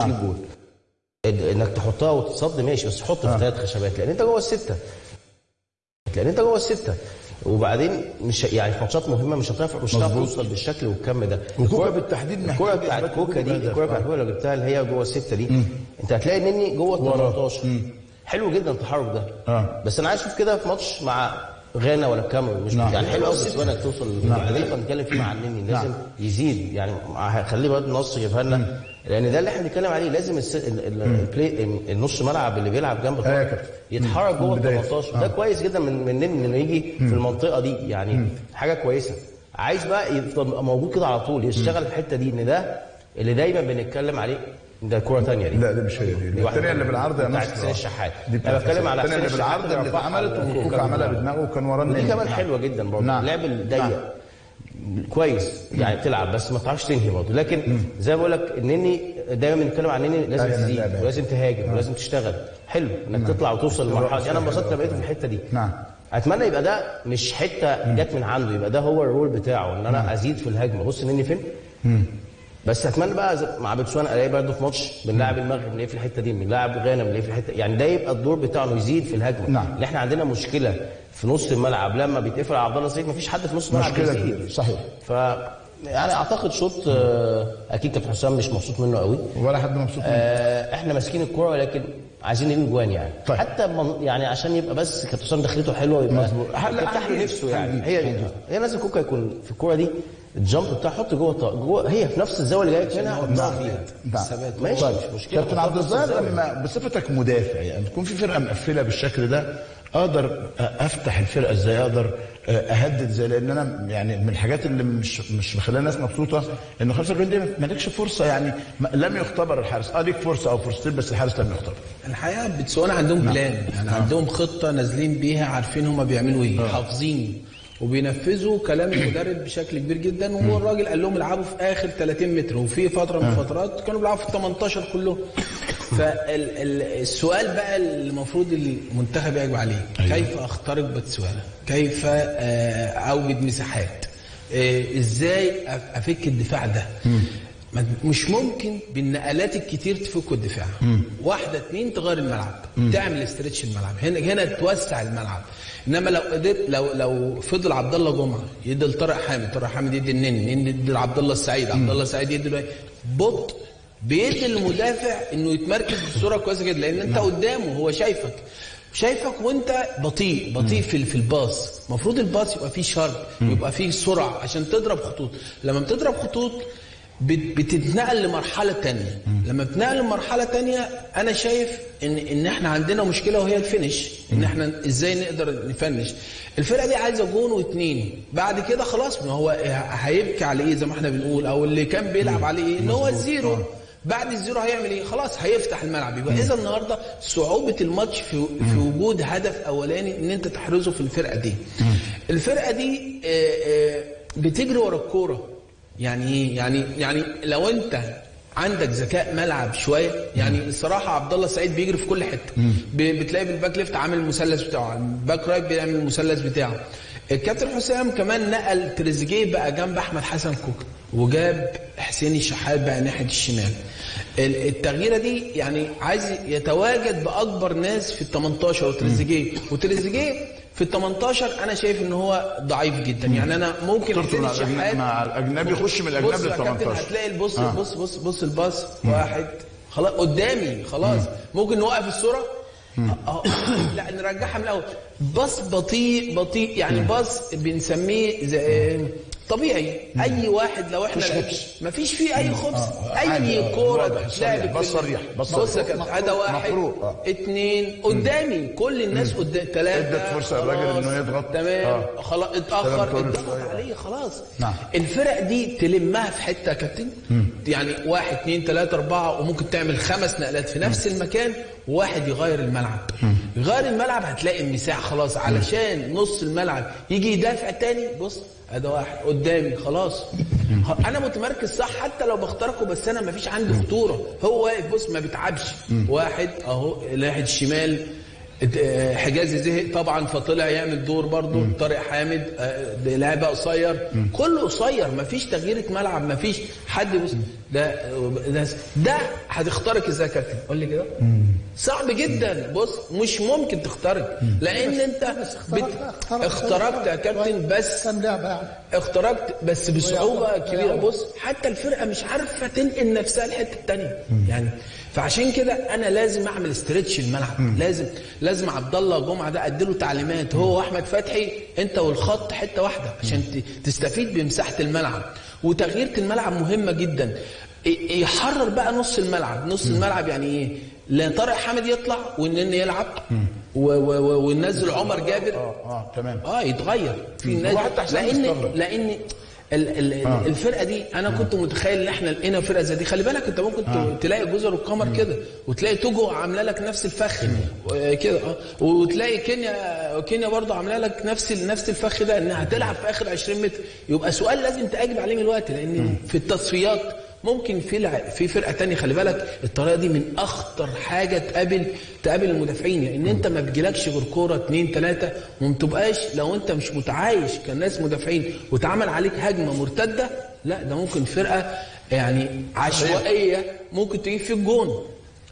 تجيب جول إنك تحطها وتصد ماشي بس حط في ثلاث خشبات لأن أنت جوه الستة. لأن أنت جوه الستة. وبعدين مش يعني في ماتشات مهمة مش هتعرف مش هتعرف توصل بالشكل والكم ده. الكرة- بالتحديد الكوره بتاعت كوكا دي الكوره. بتاعت كوكا لو جبتها اللي هي جوه الستة دي أنت هتلاقي مني جوه ال 18 حلو جدا التحرك ده. آه. بس أنا عايز أشوف كده في ماتش مع غانا ولا الكاميرون مش نعم. يعني حلو قوي إنك توصل نعم. ده بنتكلم فيه مع النني لازم يزيد. يعني هخليه برضه النص يجيبها لنا لأن ده اللي إحنا بنتكلم عليه. لازم الس... ال- ال- البلاي النص ملعب اللي بيلعب جنب يا الخط. يتحرك جوه ال بداية. 18 ده كويس جدا من من إنه يجي في المنطقة دي. يعني حاجة كويسة. عايز بقى يفضل موجود كده على طول يشتغل في الحتة دي إن ده اللي دايما بنتكلم عليه ده كورة ثانية دي. لا دي مش هي دي. الثانية اللي بالعرض يا بتاعت مصر حسين الشحات. دي أنا بتكلم على اللي حسين الشحات بالعرض اللي اتعملت وكوكا كوكا. عملها بدماغه وكان وراه دي. كمان حلوة جدا برضه. نعم. اللعب نعم. الضيق كويس. يعني تلعب بس ما تعرفش تنهي برضه. لكن زي ما بقول لك النني دايما بنتكلم عن النني لازم تزيد. ولازم تهاجم ولازم تشتغل. حلو إنك تطلع وتوصل للمرحله دي أنا انبسطت لما في الحتة دي. نعم. أتمنى يبقى ده مش حتة جت من عنده يبقى ده هو الرول بتاعه إن أنا أزيد في الهجمة. بص النني فين؟ بس اتمنى بقى مع بتسوانا الاقي برضه في ماتش بنلاعب المغرب نلاقيه في الحتة دي بنلاعب غانا بنلاقيه في الحتة يعني ده يبقى الدور بتاعه يزيد في الهجمة نعم. اللي إحنا عندنا مشكلة في نص الملعب لما بيتقفل على عبد الله سعيد مفيش حد في نص الملعب مشكلة بيزيد. كبيرة، صحيح. ف يعني أعتقد شوط آه، أكيد كابتن حسام مش مبسوط منه قوي ولا حد مبسوط منه آه، إحنا ماسكين الكورة ولكن عايزين نجيب جوان يعني طيب. حتى يعني عشان يبقى بس كابتن حسام دخلته حلوة يبقى مظبوط. يفتح له نفسه يعني هي. هي لازم كوكا يكون في الكورة دي ال jump بتاعه حط جوه جوه هي في نفس الزاوية اللي جاية منها حطها فيها. نعم. ماشي طيب. مش مشكلة. كابتن عبد الظاهر. لما بصفتك مدافع يعني تكون في فرقة مقفلة بالشكل ده أقدر أفتح الفرقة إزاي؟ أقدر أهدد إزاي؟ لأن أنا يعني من الحاجات اللي مش مش مخليه الناس مبسوطة انه 45 دقيقه مالكش فرصة يعني ما- لم يختبر الحارس. آه ليك فرصة أو فرصتين بس الحارس لم يختبر. الحقيقة بتسوانا عندهم بلان. يعني عندهم خطة نازلين بيها عارفين هما بيعملوا إيه حافظين وبينفذوا كلام المدرب بشكل كبير جدا وهو الراجل قال لهم العبوا في آخر 30 متر وفي فترة من الفترات كانوا بيلعبوا في 18 كلهم. فالسؤال بقى اللي المفروض المنتخب يجب عليه كيف أخترق بتسوانا كيف آه، اوجد مساحات؟ آه، إزاي أفك الدفاع ده؟ مش ممكن بالنقلات الكتير تفك الدفاع. واحدة اتنين تغير الملعب. تعمل استرتش الملعب. هنا هنا توسع الملعب. إنما لو قدرت لو لو فضل عبد الله جمعة يدي لطارق حامد طارق حامد يدي النني يدي لعبد الله السعيد عبد الله السعيد يدي بطء بيدي المدافع إنه يتمركز بصورة كويسة جدا لأن أنت قدامه هو شايفك. شايفك وأنت بطيء بطيء في في الـ pass. المفروض الـ pass يبقى فيه sharp يبقى فيه سرعة عشان تضرب خطوط. لما بتضرب خطوط بتتنقل لمرحلة تانية. لما بتنقل لمرحلة تانية أنا شايف ان إن إحنا عندنا مشكلة وهي الـ finish. إن إحنا إزاي نقدر نفنش. الفرقة دي عايزة جون واتنين. بعد كده خلاص ما هو هيبكي على إيه زي ما إحنا بنقول؟ أو اللي كان بيلعب عليه إيه؟ إن هو الـ zero بعد الـ zero هيعمل إيه؟ خلاص هيفتح الملعب. يبقى إذا النهارده صعوبة الماتش في في وجود هدف أولاني إن أنت تحرزه في الفرقة دي. الفرقة دي آه، آه، بتجري ورا الكورة. يعني إيه؟ يعني يعني لو أنت عندك ذكاء ملعب شوية يعني الصراحة عبد الله السعيد بيجري في كل حتة. بتلاقي بالـ back left عامل المثلث بتاعه الـ back right بيعمل المثلث بتاعه. الكابتن حسام كمان نقل تريزيجيه بقى جنب أحمد حسن كوكا وجاب حسين الشحات بقى ناحية الشمال. ال- التغييرة دي يعني عايز يتواجد بأكبر ناس في ال 18 وتريزيجيه وتريزيجيه في ال 18 أنا شايف إن هو ضعيف جدا. يعني أنا ممكن حسين مع الأجنبي يخش من الأجنبي بص لل يا كابتن 18. هتلاقي البص آه. بص بص بص الباص واحد. خلاص قدامي خلاص. ممكن نوقف الصورة؟ أه لا نرجعها من الأول. باص بطيء بطيء. يعني باص بنسميه زي طبيعي. أي واحد لو إحنا مفيش فيه أي خبز. عادي، أي آه، كورة اتلعبت باص في- صريح، بص. كابتن هذا واحد آه. اتنين قدامي. كل الناس قدام. ثلاثة ادت فرصة للراجل إنه يضغط. تمام. آه. خلاص. اتأخر. اتضغط. عليه. خلاص. نعم. الفرق دي تلمها في حتة يا كابتن يعني واحد اثنين ثلاثة أربعة وممكن تعمل خمس نقلات في نفس المكان. وواحد يغير الملعب. يغير الملعب هتلاقي المساحة خلاص. علشان نص الملعب يجي يدافع تاني. بص. ادي واحد. قدامي. خلاص. أنا متمركز صح حتى لو بخترقه بس أنا مفيش عندي خطورة. هو واقف بص ما بيتعبش. واحد أهو ناحيه الشمال. حجازي زهق طبعا فطلع يعمل دور برضه. طارق حامد آه، ده لعبة قصير. كله قصير. مفيش تغييرة ملعب مفيش. حد بص ده ده ده هتخترق إزاي يا كابتن قول لي كده. صعب جدا. بص مش ممكن تخترق. لأن انت بت... اخترقت يا كابتن بس كام لعبة يعني؟ اخترقت بس بصعوبة كبيرة. بص حتى الفرقة مش عارفة تنقل نفسها الحته الثانية يعني فعشان كده أنا لازم أعمل استرتش الملعب. لازم لازم عبد الله جمعة ده أديله تعليمات. هو وأحمد فتحي أنت والخط حتة واحدة عشان ت- تستفيد بمساحة الملعب. وتغيير الملعب مهمة جدا. يحرر بقى نص الملعب. نص الملعب يعني إيه؟ لا طارق حامد يطلع والنن يلعب وننزل عمر جابر. آه آه تمام. آه يتغير. في ناس هو حتى حسام لأن. لأن ال ال آه. الفرقة دي أنا كنت متخيل إن إحنا لقينا فرقة زي دي. خلي بالك أنت ممكن آه. تلاقي جزر والقمر كده وتلاقي توجو عاملة لك نفس الفخ و- كده آه. وتلاقي كينيا كينيا برضه عاملة لك نفس نفس الفخ ده إنها هتلعب في آخر 20 متر. يبقى سؤال لازم تجاوب عليه من الوقت لأن في التصفيات ممكن في. في فرقة تانية خلي بالك الطريقة دي من أخطر حاجة تقابل تقابل المدافعين لأن أنت ما بيجيلكش غير كورة اتنين تلاتة وما بتبقاش لو أنت مش متعايش كناس مدافعين واتعمل عليك هجمة مرتدة لا ده ممكن فرقة يعني عشوائية ممكن تجيب فيك جون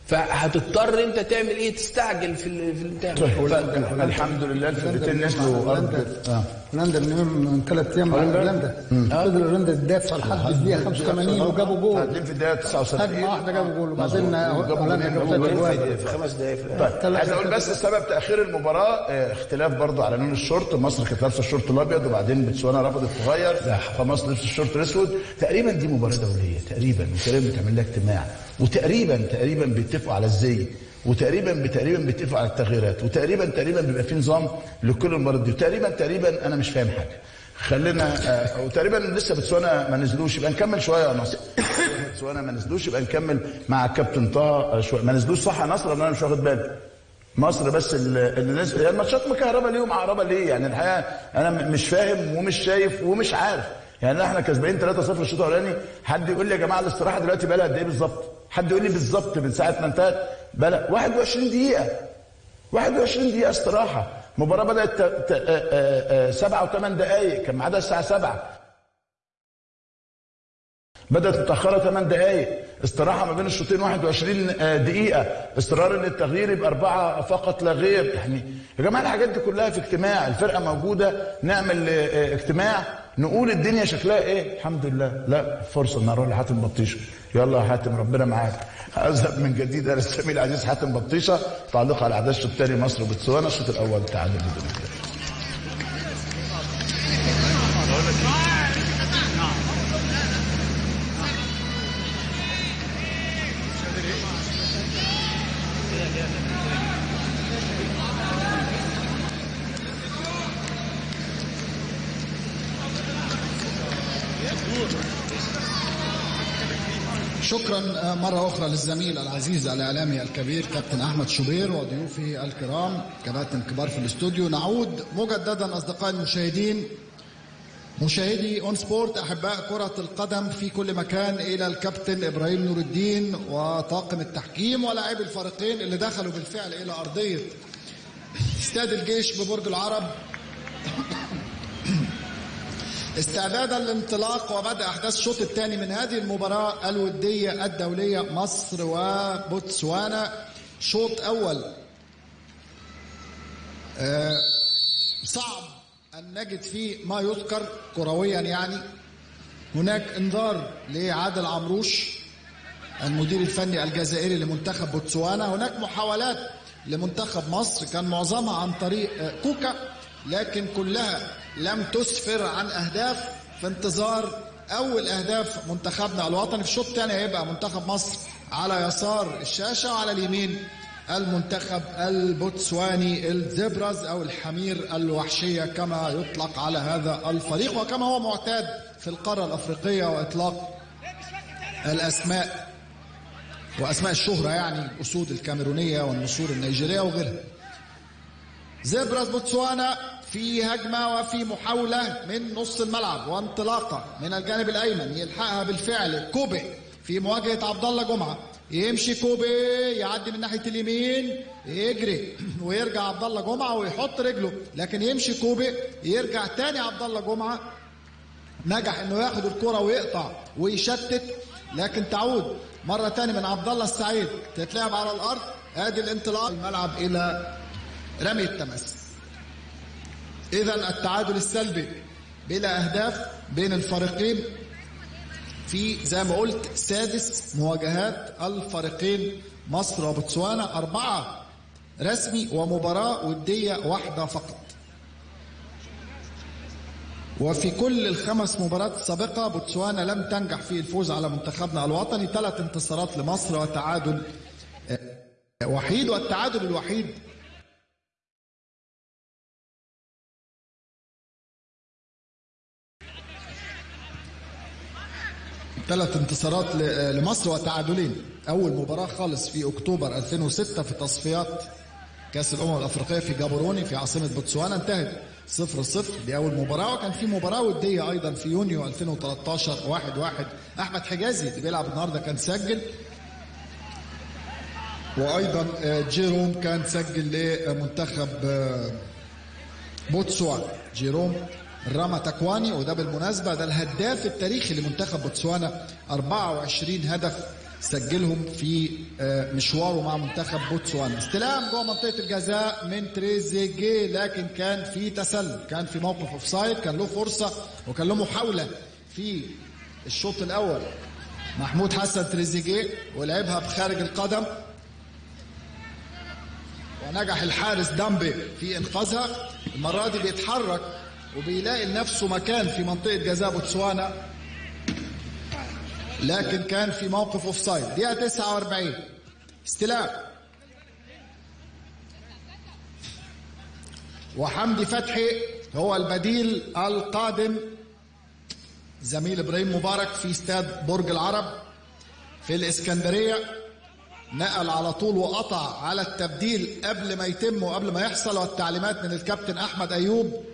فهتضطر انت تعمل إيه؟ تستعجل في ال... في البتاع. طيب. الحمد لله. الفرقتين نزلوا ارض آه. هولندا من من ثلاث أيام بعد هولندا فضل هولندا تدافع لحد الدقيقه 85 وجابوا جول. قاعدين في الدقيقه 79 هجمه واحدة جابوا جول. وبعدين جابوا هولندا جول. في خمس دقايق. في الآخر. طيب. عايز أقول بس السبب تأخير المباراة آه، اختلاف برضه على لون الشورت مصر كانت لابسة الشورت الأبيض وبعدين بتسوانا رفضت تغير فمصر لبست الشورت الأسود. تقريبا دي مباراة دولية تقريبا وتقريبا بتعمل لها اجتماع. وتقريبا تقريبا بيتفقوا على الزي وتقريبا تقريبا بيتفقوا على التغييرات وتقريبا تقريبا بيبقى في نظام لكل المباريات دي وتقريبا تقريبا أنا مش فاهم حاجة. خلينا آه، وتقريبا لسه بتسوانا ما نزلوش يبقى نكمل شوية يا ناصر. بتسوانا ما نزلوش يبقى نكمل مع الكابتن طه شوية. ما نزلوش صح يا ولا أنا مش واخد بالي؟ مصر بس اللي نزل هي الماتشات مكهربه ليه ومعربه ليه؟ يعني الحقيقة أنا مش فاهم ومش شايف ومش عارف. يعني إحنا كسبانين 3-0 الشوط الأولاني حد يقول لي يا جماعة الاستراحة دلوقتي بقى لها قد إيه بالظبط؟ حد يقول لي بالظبط من ساعة ما انتهت. بقى لها 21 دقيقة. 21 دقيقة استراحة. مباراه بدأت آه، آه، آه، سبعة وثمان دقائق كان ميعادها الساعة 7 بدأت متأخرة 8 دقائق استراحة ما بين الشوطين 21 دقيقة. اصرار إن التغيير يبقى أربعة فقط لا غير. يعني يا جماعة الحاجات دي كلها في اجتماع. الفرقة موجودة. نعمل اجتماع. نقول الدنيا شكلها إيه؟ الحمد لله. لا فرصة إن أروح لحاتم بطيشة. يلا يا حاتم ربنا معاك. أذهب من جديد إلى السميع العزيز حاتم بطيشة تعليق على احداث الشوط الثاني مصر وبتسوانا. الشوط الأول تعادل بدون اهداف شكرا مرة أخرى للزميل العزيز الإعلامي الكبير كابتن أحمد شوبير وضيوفه الكرام كباتن كبار في الاستوديو. نعود مجددا أصدقائي المشاهدين. مشاهدي أون سبورت أحباء كرة القدم في كل مكان إلى الكابتن إبراهيم نور الدين وطاقم التحكيم ولاعبي الفريقين اللي دخلوا بالفعل إلى أرضية استاد الجيش ببرج العرب. استعدادا لانطلاق وبدء أحداث الشوط الثاني من هذه المباراة الودية الدولية مصر وبوتسوانا. شوط أول. آه، صعب أن نجد فيه ما يذكر كرويا يعني. هناك انذار لعادل عمروش المدير الفني الجزائري لمنتخب بوتسوانا. هناك محاولات لمنتخب مصر كان معظمها عن طريق آه، كوكا لكن كلها لم تسفر عن أهداف في انتظار أول أهداف منتخبنا الوطني في الشوط الثاني هيبقى منتخب مصر على يسار الشاشة وعلى اليمين المنتخب البوتسواني الزبرز أو الحمير الوحشية كما يطلق على هذا الفريق وكما هو معتاد في القارة الأفريقية وإطلاق الأسماء وأسماء الشهرة يعني الاسود الكاميرونية والنسور النيجيرية وغيرها. زيبرز بوتسوانا في هجمة وفي محاولة من نص الملعب وانطلاقة من الجانب الأيمن يلحقها بالفعل كوبي في مواجهة عبد الله جمعة. يمشي كوبي يعدي من ناحية اليمين يجري ويرجع عبد الله جمعة ويحط رجله. لكن يمشي كوبي يرجع تاني عبد الله جمعة. نجح إنه ياخد الكرة ويقطع ويشتت. لكن تعود مرة تاني من عبد الله السعيد. تتلعب على الأرض. ادي الانطلاق. الملعب إلى رمي التماس. إذا التعادل السلبي بلا أهداف بين الفريقين في زي ما قلت سادس مواجهات الفريقين مصر وبوتسوانا أربعة رسمي ومباراة ودية واحدة فقط. وفي كل الخمس مباريات السابقة بوتسوانا لم تنجح في الفوز على منتخبنا الوطني. ثلاث انتصارات لمصر وتعادل آه، وحيد والتعادل الوحيد ثلاث انتصارات ل- لمصر وتعادلين. أول مباراة خالص في أكتوبر 2006 في تصفيات كأس الأمم الأفريقية في جابوروني في عاصمة بوتسوانا انتهت 0 0 دي اول مباراة. وكان في مباراة ودية أيضا في يونيو 2013 1 1 أحمد حجازي اللي بيلعب النهارده كان سجل. وأيضا آه، جيروم كان سجل لمنتخب آه، بوتسوانا. جيروم راما تاكواني وده بالمناسبة ده الهداف التاريخي لمنتخب بوتسوانا. 24 هدف سجلهم في آه، مشواره مع منتخب بوتسوانا. استلام جوه منطقة الجزاء من تريزيجيه لكن كان في تسلل كان في موقف offside كان له فرصة وكان له محاولة في الشوط الأول. محمود حسن تريزيجيه ولعبها بخارج القدم. ونجح الحارس دامبي في إنقاذها. المرة دي بيتحرك وبيلاقي لنفسه مكان في منطقة جزاء بوتسوانا لكن كان في موقف اوفسايد دقيقة 49 استلام. وحمدي فتحي هو البديل القادم. زميل إبراهيم مبارك في استاد برج العرب في الإسكندرية. نقل على طول وقطع على التبديل قبل ما يتم وقبل ما يحصل والتعليمات من الكابتن أحمد أيوب.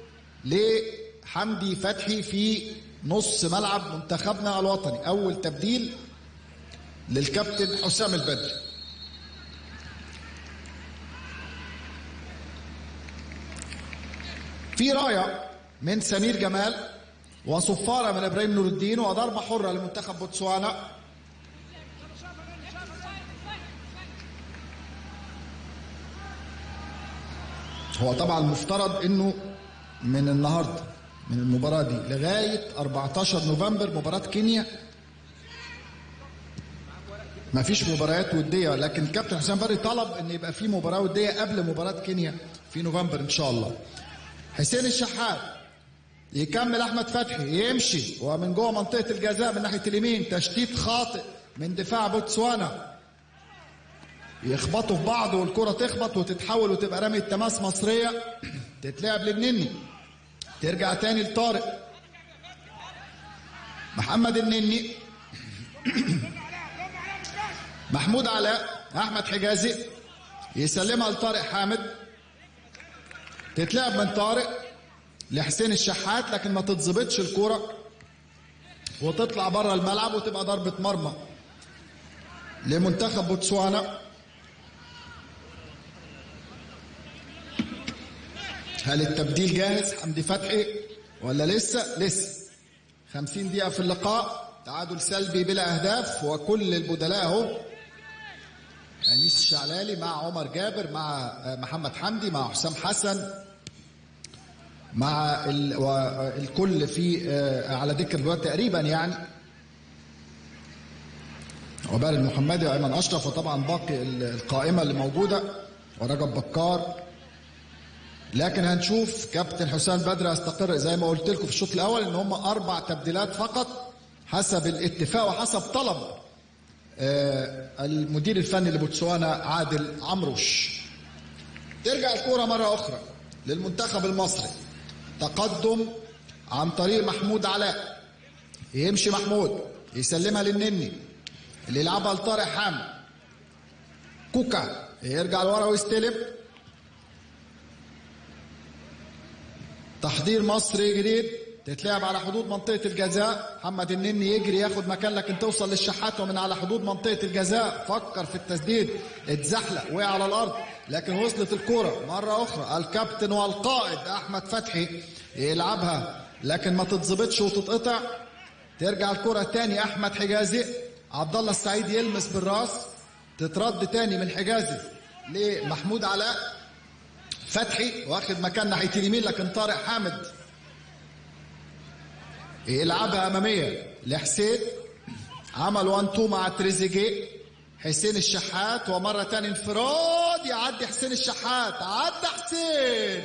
لحمدي فتحي في نص ملعب منتخبنا الوطني؟ أول تبديل للكابتن حسام البدري في راية من سمير جمال وصفارة من إبراهيم نور الدين وضربه حرة لمنتخب بوتسوانا. هو طبعا المفترض إنه من النهارده من المباراة دي لغاية 14 نوفمبر مباراة كينيا. ما فيش مباريات ودية لكن الكابتن حسام بري طلب إن يبقى في مباراة ودية قبل مباراة كينيا في نوفمبر إن شاء الله. حسين الشحات يكمل أحمد فتحي يمشي ومن جوه منطقة الجزاء من ناحية اليمين تشتيت خاطئ من دفاع بوتسوانا. يخبطوا في بعض والكرة تخبط وتتحول وتبقى رمية تماس مصرية تتلعب للنني ترجع تاني لطارق. محمد النني. محمود علاء أحمد حجازي. يسلمها لطارق حامد. تتلعب من طارق لحسين الشحات لكن ما تتظبطش الكرة وتطلع بره الملعب وتبقى ضربة مرمى لمنتخب بوتسوانا. هل التبديل جاهز؟ حمدي فتحي. ولا لسه؟ لسه. 50 دقيقة في اللقاء. تعادل سلبي بلا أهداف وكل البدلاء أهو. أنيس الشعلالي مع عمر جابر مع محمد حمدي مع حسام حسن مع ال... الكل في على ذكر الوقت تقريبا يعني. عبال المحمدي وأيمن أشرف وطبعا باقي القائمة اللي موجودة ورجب بكار. لكن هنشوف كابتن حسام بدر يستقر. زي ما قلت لكم في الشوط الأول إن هم أربع تبديلات فقط حسب الاتفاق وحسب طلب المدير الفني لبوتسوانا عادل عمروش. ترجع الكورة مرة أخرى للمنتخب المصري. تقدم عن طريق محمود علاء. يمشي محمود يسلمها للنني اللي يلعبها لطارق حامد. كوكا يرجع لورا ويستلم. تحضير مصري جديد تتلعب على حدود منطقة الجزاء. محمد النني يجري ياخد مكان لكن توصل للشحات ومن على حدود منطقة الجزاء. فكر في التسديد. اتزحلق وقع على الأرض. لكن وصلت الكرة مرة أخرى. الكابتن والقائد أحمد فتحي يلعبها. لكن ما تتظبطش وتتقطع. ترجع الكرة تاني. أحمد حجازي. عبد الله السعيد يلمس بالراس. تترد تاني من حجازي لمحمود علاء. فتحي واخد مكان ناحية اليمين لكن طارق حامد. يلعبها أمامية. لحسين عمل 1 2 مع تريزيجيه. حسين الشحات ومرة تاني انفراد. يعدي حسين الشحات. عدى حسين.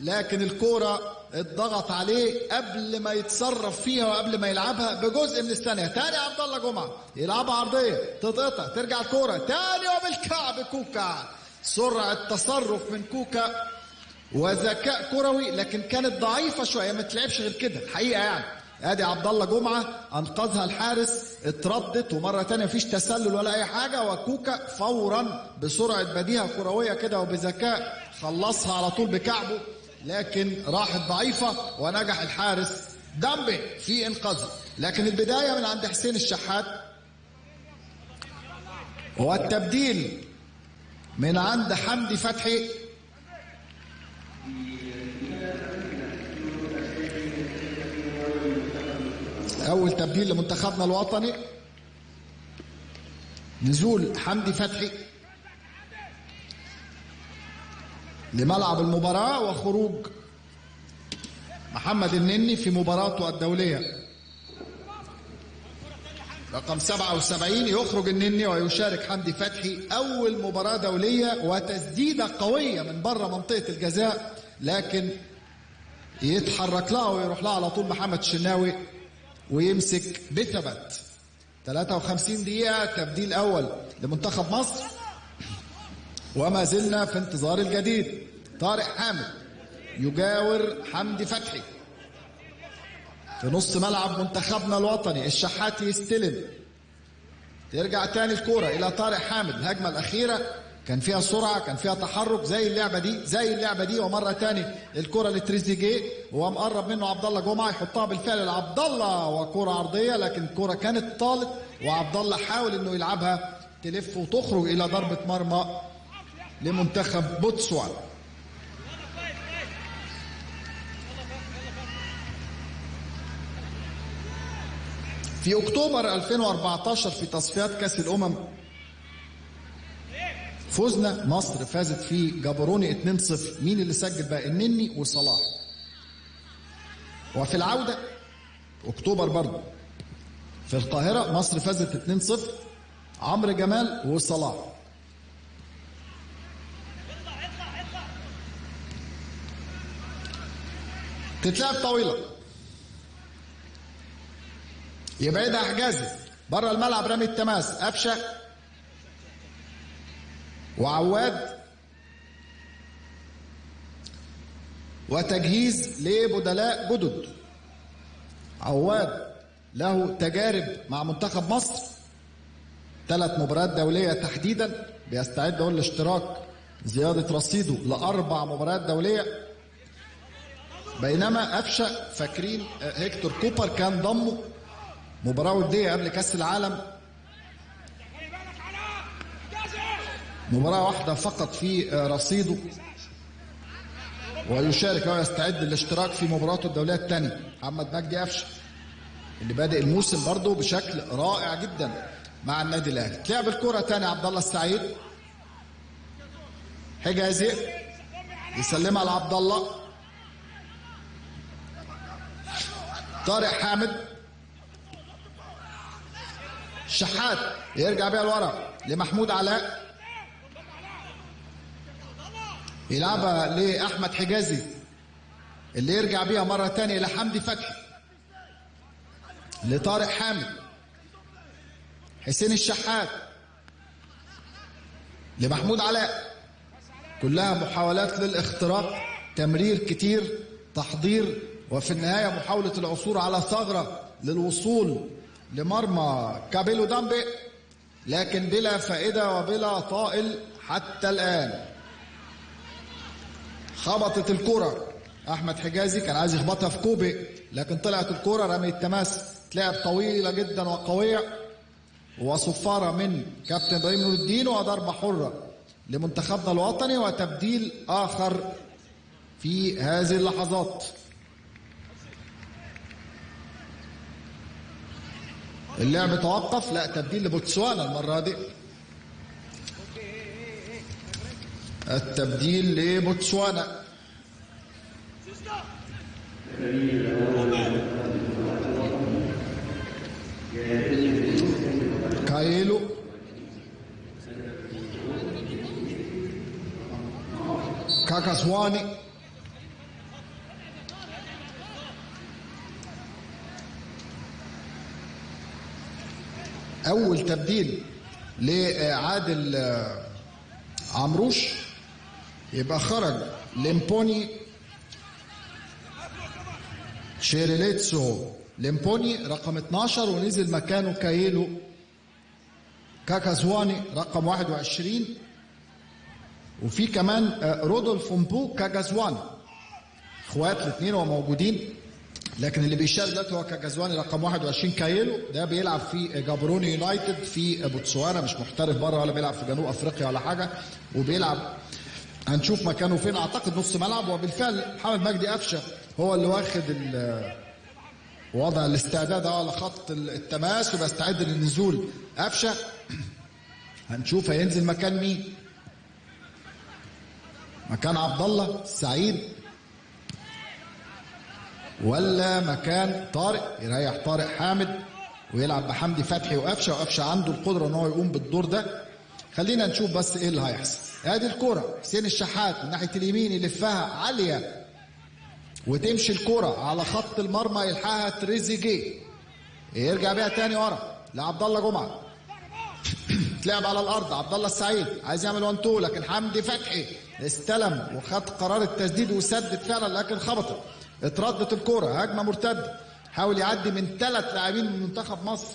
لكن الكورة اتضغط عليه قبل ما يتصرف فيها وقبل ما يلعبها بجزء من الثانية. تاني عبد الله جمعة. يلعبها عرضية. تتقطع ترجع الكورة. تاني وبالكعب كوكا. سرعة تصرف من كوكا وذكاء كروي لكن كانت ضعيفة شوية ما تلعبش غير كده. حقيقة يعني. آدي عبد الله جمعة أنقذها الحارس اتردت ومرة تانية مفيش تسلل ولا أي حاجة وكوكا فورا بسرعة بديهة كروية كده وبذكاء خلصها على طول بكعبه لكن راحت ضعيفة ونجح الحارس دمبي في انقاذها لكن البداية من عند حسين الشحات والتبديل من عند حمدي فتحي أول تبديل لمنتخبنا الوطني. نزول حمدي فتحي لملعب المباراة وخروج محمد النني في مباراته الدولية. رقم 77 يخرج النني ويشارك حمدي فتحي أول مباراة دولية وتسديدة قوية من بره منطقة الجزاء لكن يتحرك لها ويروح لها على طول محمد الشناوي ويمسك بثبت. 53 دقيقة تبديل أول لمنتخب مصر. وما زلنا في انتظار الجديد طارق حامد يجاور حمدي فتحي. في نص ملعب منتخبنا الوطني الشحات يستلم ترجع تاني الكورة إلى طارق حامد الهجمة الأخيرة. كان فيها سرعة كان فيها تحرك زي اللعبة دي زي اللعبة دي. ومرة تاني الكرة لتريزيجيه وهو مقرب منه عبد الله جمعة يحطها بالفعل لعبد الله وكرة عرضية لكن الكرة كانت طالت وعبد الله حاول إنه يلعبها تلف وتخرج إلى ضربة مرمى لمنتخب بوتسوانا. في أكتوبر 2014 في تصفيات كأس الأمم فزنا مصر فازت في جابروني 2-0 مين اللي سجل بقى؟ النني وصلاح. وفي العودة أكتوبر برضه في القاهرة مصر فازت 2-0 عمرو جمال وصلاح. تتلعب طويله يبعدها حجازي بره الملعب رمي التماس. قفشة. وعواد. وتجهيز لبدلاء جدد. عواد له تجارب مع منتخب مصر. ثلاث مباريات دولية تحديدا. بيستعد هو الاشتراك. زيادة رصيده لأربع مباريات دولية. بينما أفشى فاكرين هيكتور كوبر كان ضمه. مباراة ودية قبل كأس العالم. مباراة واحدة فقط في رصيده. ويشارك ويستعد للاشتراك في مباراته الدولية الثانية. محمد مجدي قفشة اللي بادئ الموسم برضه بشكل رائع جدا مع النادي الأهلي. تلعب الكرة تاني عبد الله السعيد حجازي يسلمها لعبد الله. طارق حامد. شحات يرجع بيها لورا لمحمود علاء. يلعبها لأحمد حجازي. اللي يرجع بيها مرة تانية لحمدي فتحي. لطارق حامد. حسين الشحات. لمحمود علاء. كلها محاولات للاختراق. تمرير كتير تحضير وفي النهاية محاولة العثور على ثغرة للوصول لمرمى كابيلو دامبي لكن بلا فائدة وبلا طائل حتى الآن. خبطت الكرة أحمد حجازي كان عايز يخبطها في كوبي لكن طلعت الكرة رمي التماس. تلعب طويلة جدا وقوية. وصفارة من كابتن إبراهيم نور الدين وضربة حرة لمنتخبنا الوطني وتبديل آخر في هذه اللحظات. اللعب توقف. لا تبديل لبوتسوانا المرة دي. التبديل لبوتسوانا. كايلو. كاكاسواني. أول تبديل لعادل آه، عمروش يبقى خرج ليمبوني شيريليتسو ليمبوني رقم 12 ونزل مكانه كايلو كاكازواني رقم 21 وفي كمان آه، رودولف مبو كاجازواني إخوات الاثنين هو موجودين. لكن اللي بيشارك دلوقتي هو كاجازواني رقم 21 كايلو ده بيلعب في جابروني يونايتد في بوتسوانا مش محترف بره ولا بيلعب في جنوب أفريقيا ولا حاجة وبيلعب هنشوف مكانه فين. أعتقد نص ملعب وبالفعل محمد مجدي قفشه هو اللي واخد وضع الاستعداد على خط التماس وبيستعد للنزول. قفشه هنشوف هينزل مكان مين. مكان عبد الله السعيد ولا مكان طارق يريح طارق حامد ويلعب بحمدي فتحي وقفشه. وقفشه عنده القدرة إن هو يقوم بالدور ده. خلينا نشوف بس إيه اللي هيحصل. آدي الكرة حسين الشحات من ناحية اليمين يلفها عالية. وتمشي الكرة على خط المرمى يلحقها تريزيجيه يرجع بيها تاني ورا لعبد الله جمعة. تلعب على الأرض عبد الله السعيد عايز يعمل one two لكن حمدي فتحي استلم وخد قرار التسديد وسدد فعلا لكن خبطت. اتردت الكرة هجمة مرتدة. حاول يعدي من ثلاث لاعبين من منتخب مصر.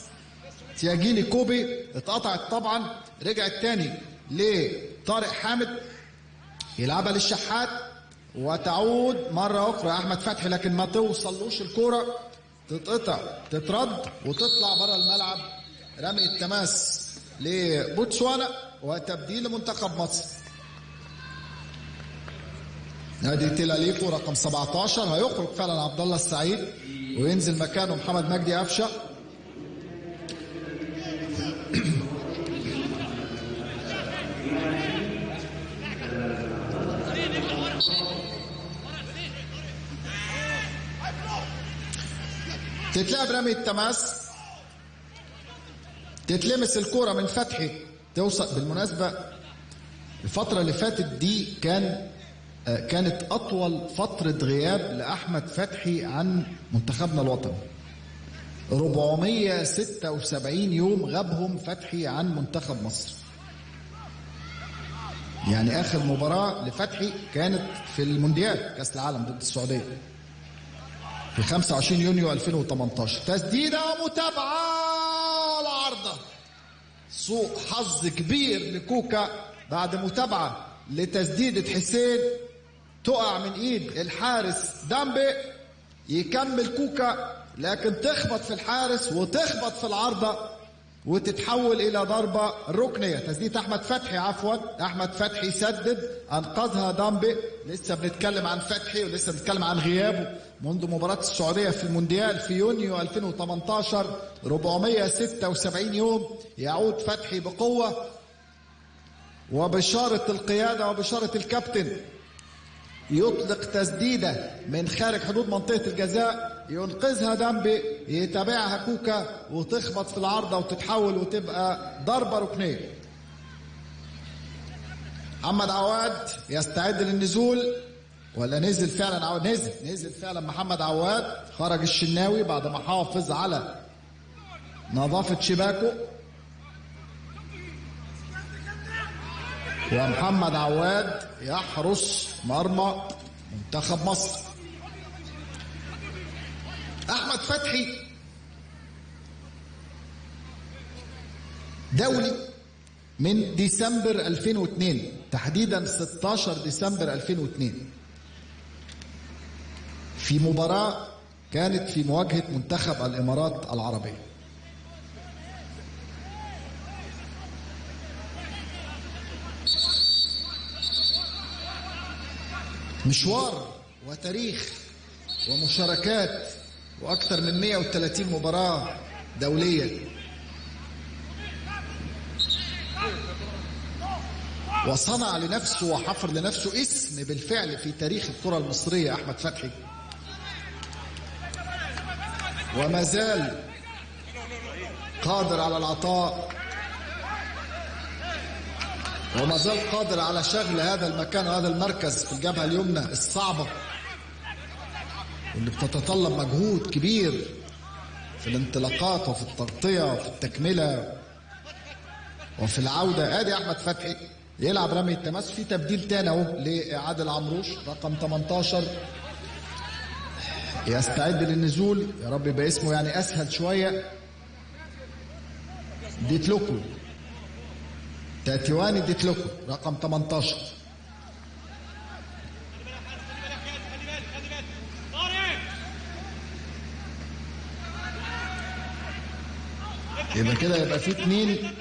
تياجيلي كوبي اتقطعت طبعا رجعت تاني لطارق حامد. يلعبها للشحات وتعود مرة أخرى أحمد فتحي لكن ما توصلوش الكرة تتقطع تترد وتطلع بره الملعب. رمي التماس لبوتسوانا وتبديل لمنتخب مصر. نادي تيلاليفو رقم 17 هيخرج فعلا عبد الله السعيد وينزل مكانه محمد مجدي قفشة. تتلعب رمي التماس. تتلمس الكرة من فتحي. توصل بالمناسبة. الفترة اللي فاتت دي كان كانت أطول فترة غياب لأحمد فتحي عن منتخبنا الوطني. 476 يوم غابهم فتحي عن منتخب مصر. يعني آخر مباراة لفتحي كانت في المونديال كأس العالم ضد السعودية. في 25 يونيو 2018 تسديدة ومتابعة العارضة سوء حظ كبير لكوكا بعد متابعة لتسديدة حسين تقع من إيد الحارس دامبي يكمل كوكا لكن تخبط في الحارس وتخبط في العارضة وتتحول إلى ضربة ركنية. تسديد أحمد فتحي عفوا أحمد فتحي سدد أنقذها دامبي. لسه بنتكلم عن فتحي ولسه بنتكلم عن غيابه. منذ مباراة السعودية في المونديال في يونيو 2018 476 يوم يعود فتحي بقوة وبشارة القيادة وبشارة الكابتن. يطلق تسديدة من خارج حدود منطقة الجزاء ينقذها دامبي يتابعها كوكا وتخبط في العارضة وتتحول وتبقى ضربة ركنية. محمد عواد يستعد للنزول ولا نزل فعلا عواد نزل نزل فعلا محمد عواد خرج الشناوي بعد ما حافظ على نظافة شباكه. ومحمد عواد يحرس مرمى منتخب مصر. أحمد فتحي دولي من ديسمبر 2002 تحديدا 16 ديسمبر 2002 في مباراة كانت في مواجهة منتخب الإمارات العربية. مشوار وتاريخ ومشاركات وأكثر من 130 مباراة دولية وصنع لنفسه وحفر لنفسه اسم بالفعل في تاريخ الكرة المصرية أحمد فتحي. وما زال قادر على العطاء وما زال قادر على شغل هذا المكان وهذا المركز في الجبهة اليمنى الصعبة واللي بتتطلب مجهود كبير في الانطلاقات وفي التغطية وفي التكملة وفي العودة. آدي أحمد فتحي يلعب رمي التماس. في تبديل تاني أهو لعادل عمروش رقم 18 يستعد للنزول. يا رب يبقى اسمه يعني أسهل شوية. ديتلوكو. تاتيواني ديتلوكو رقم 18 يبقى كده يبقى في اثنين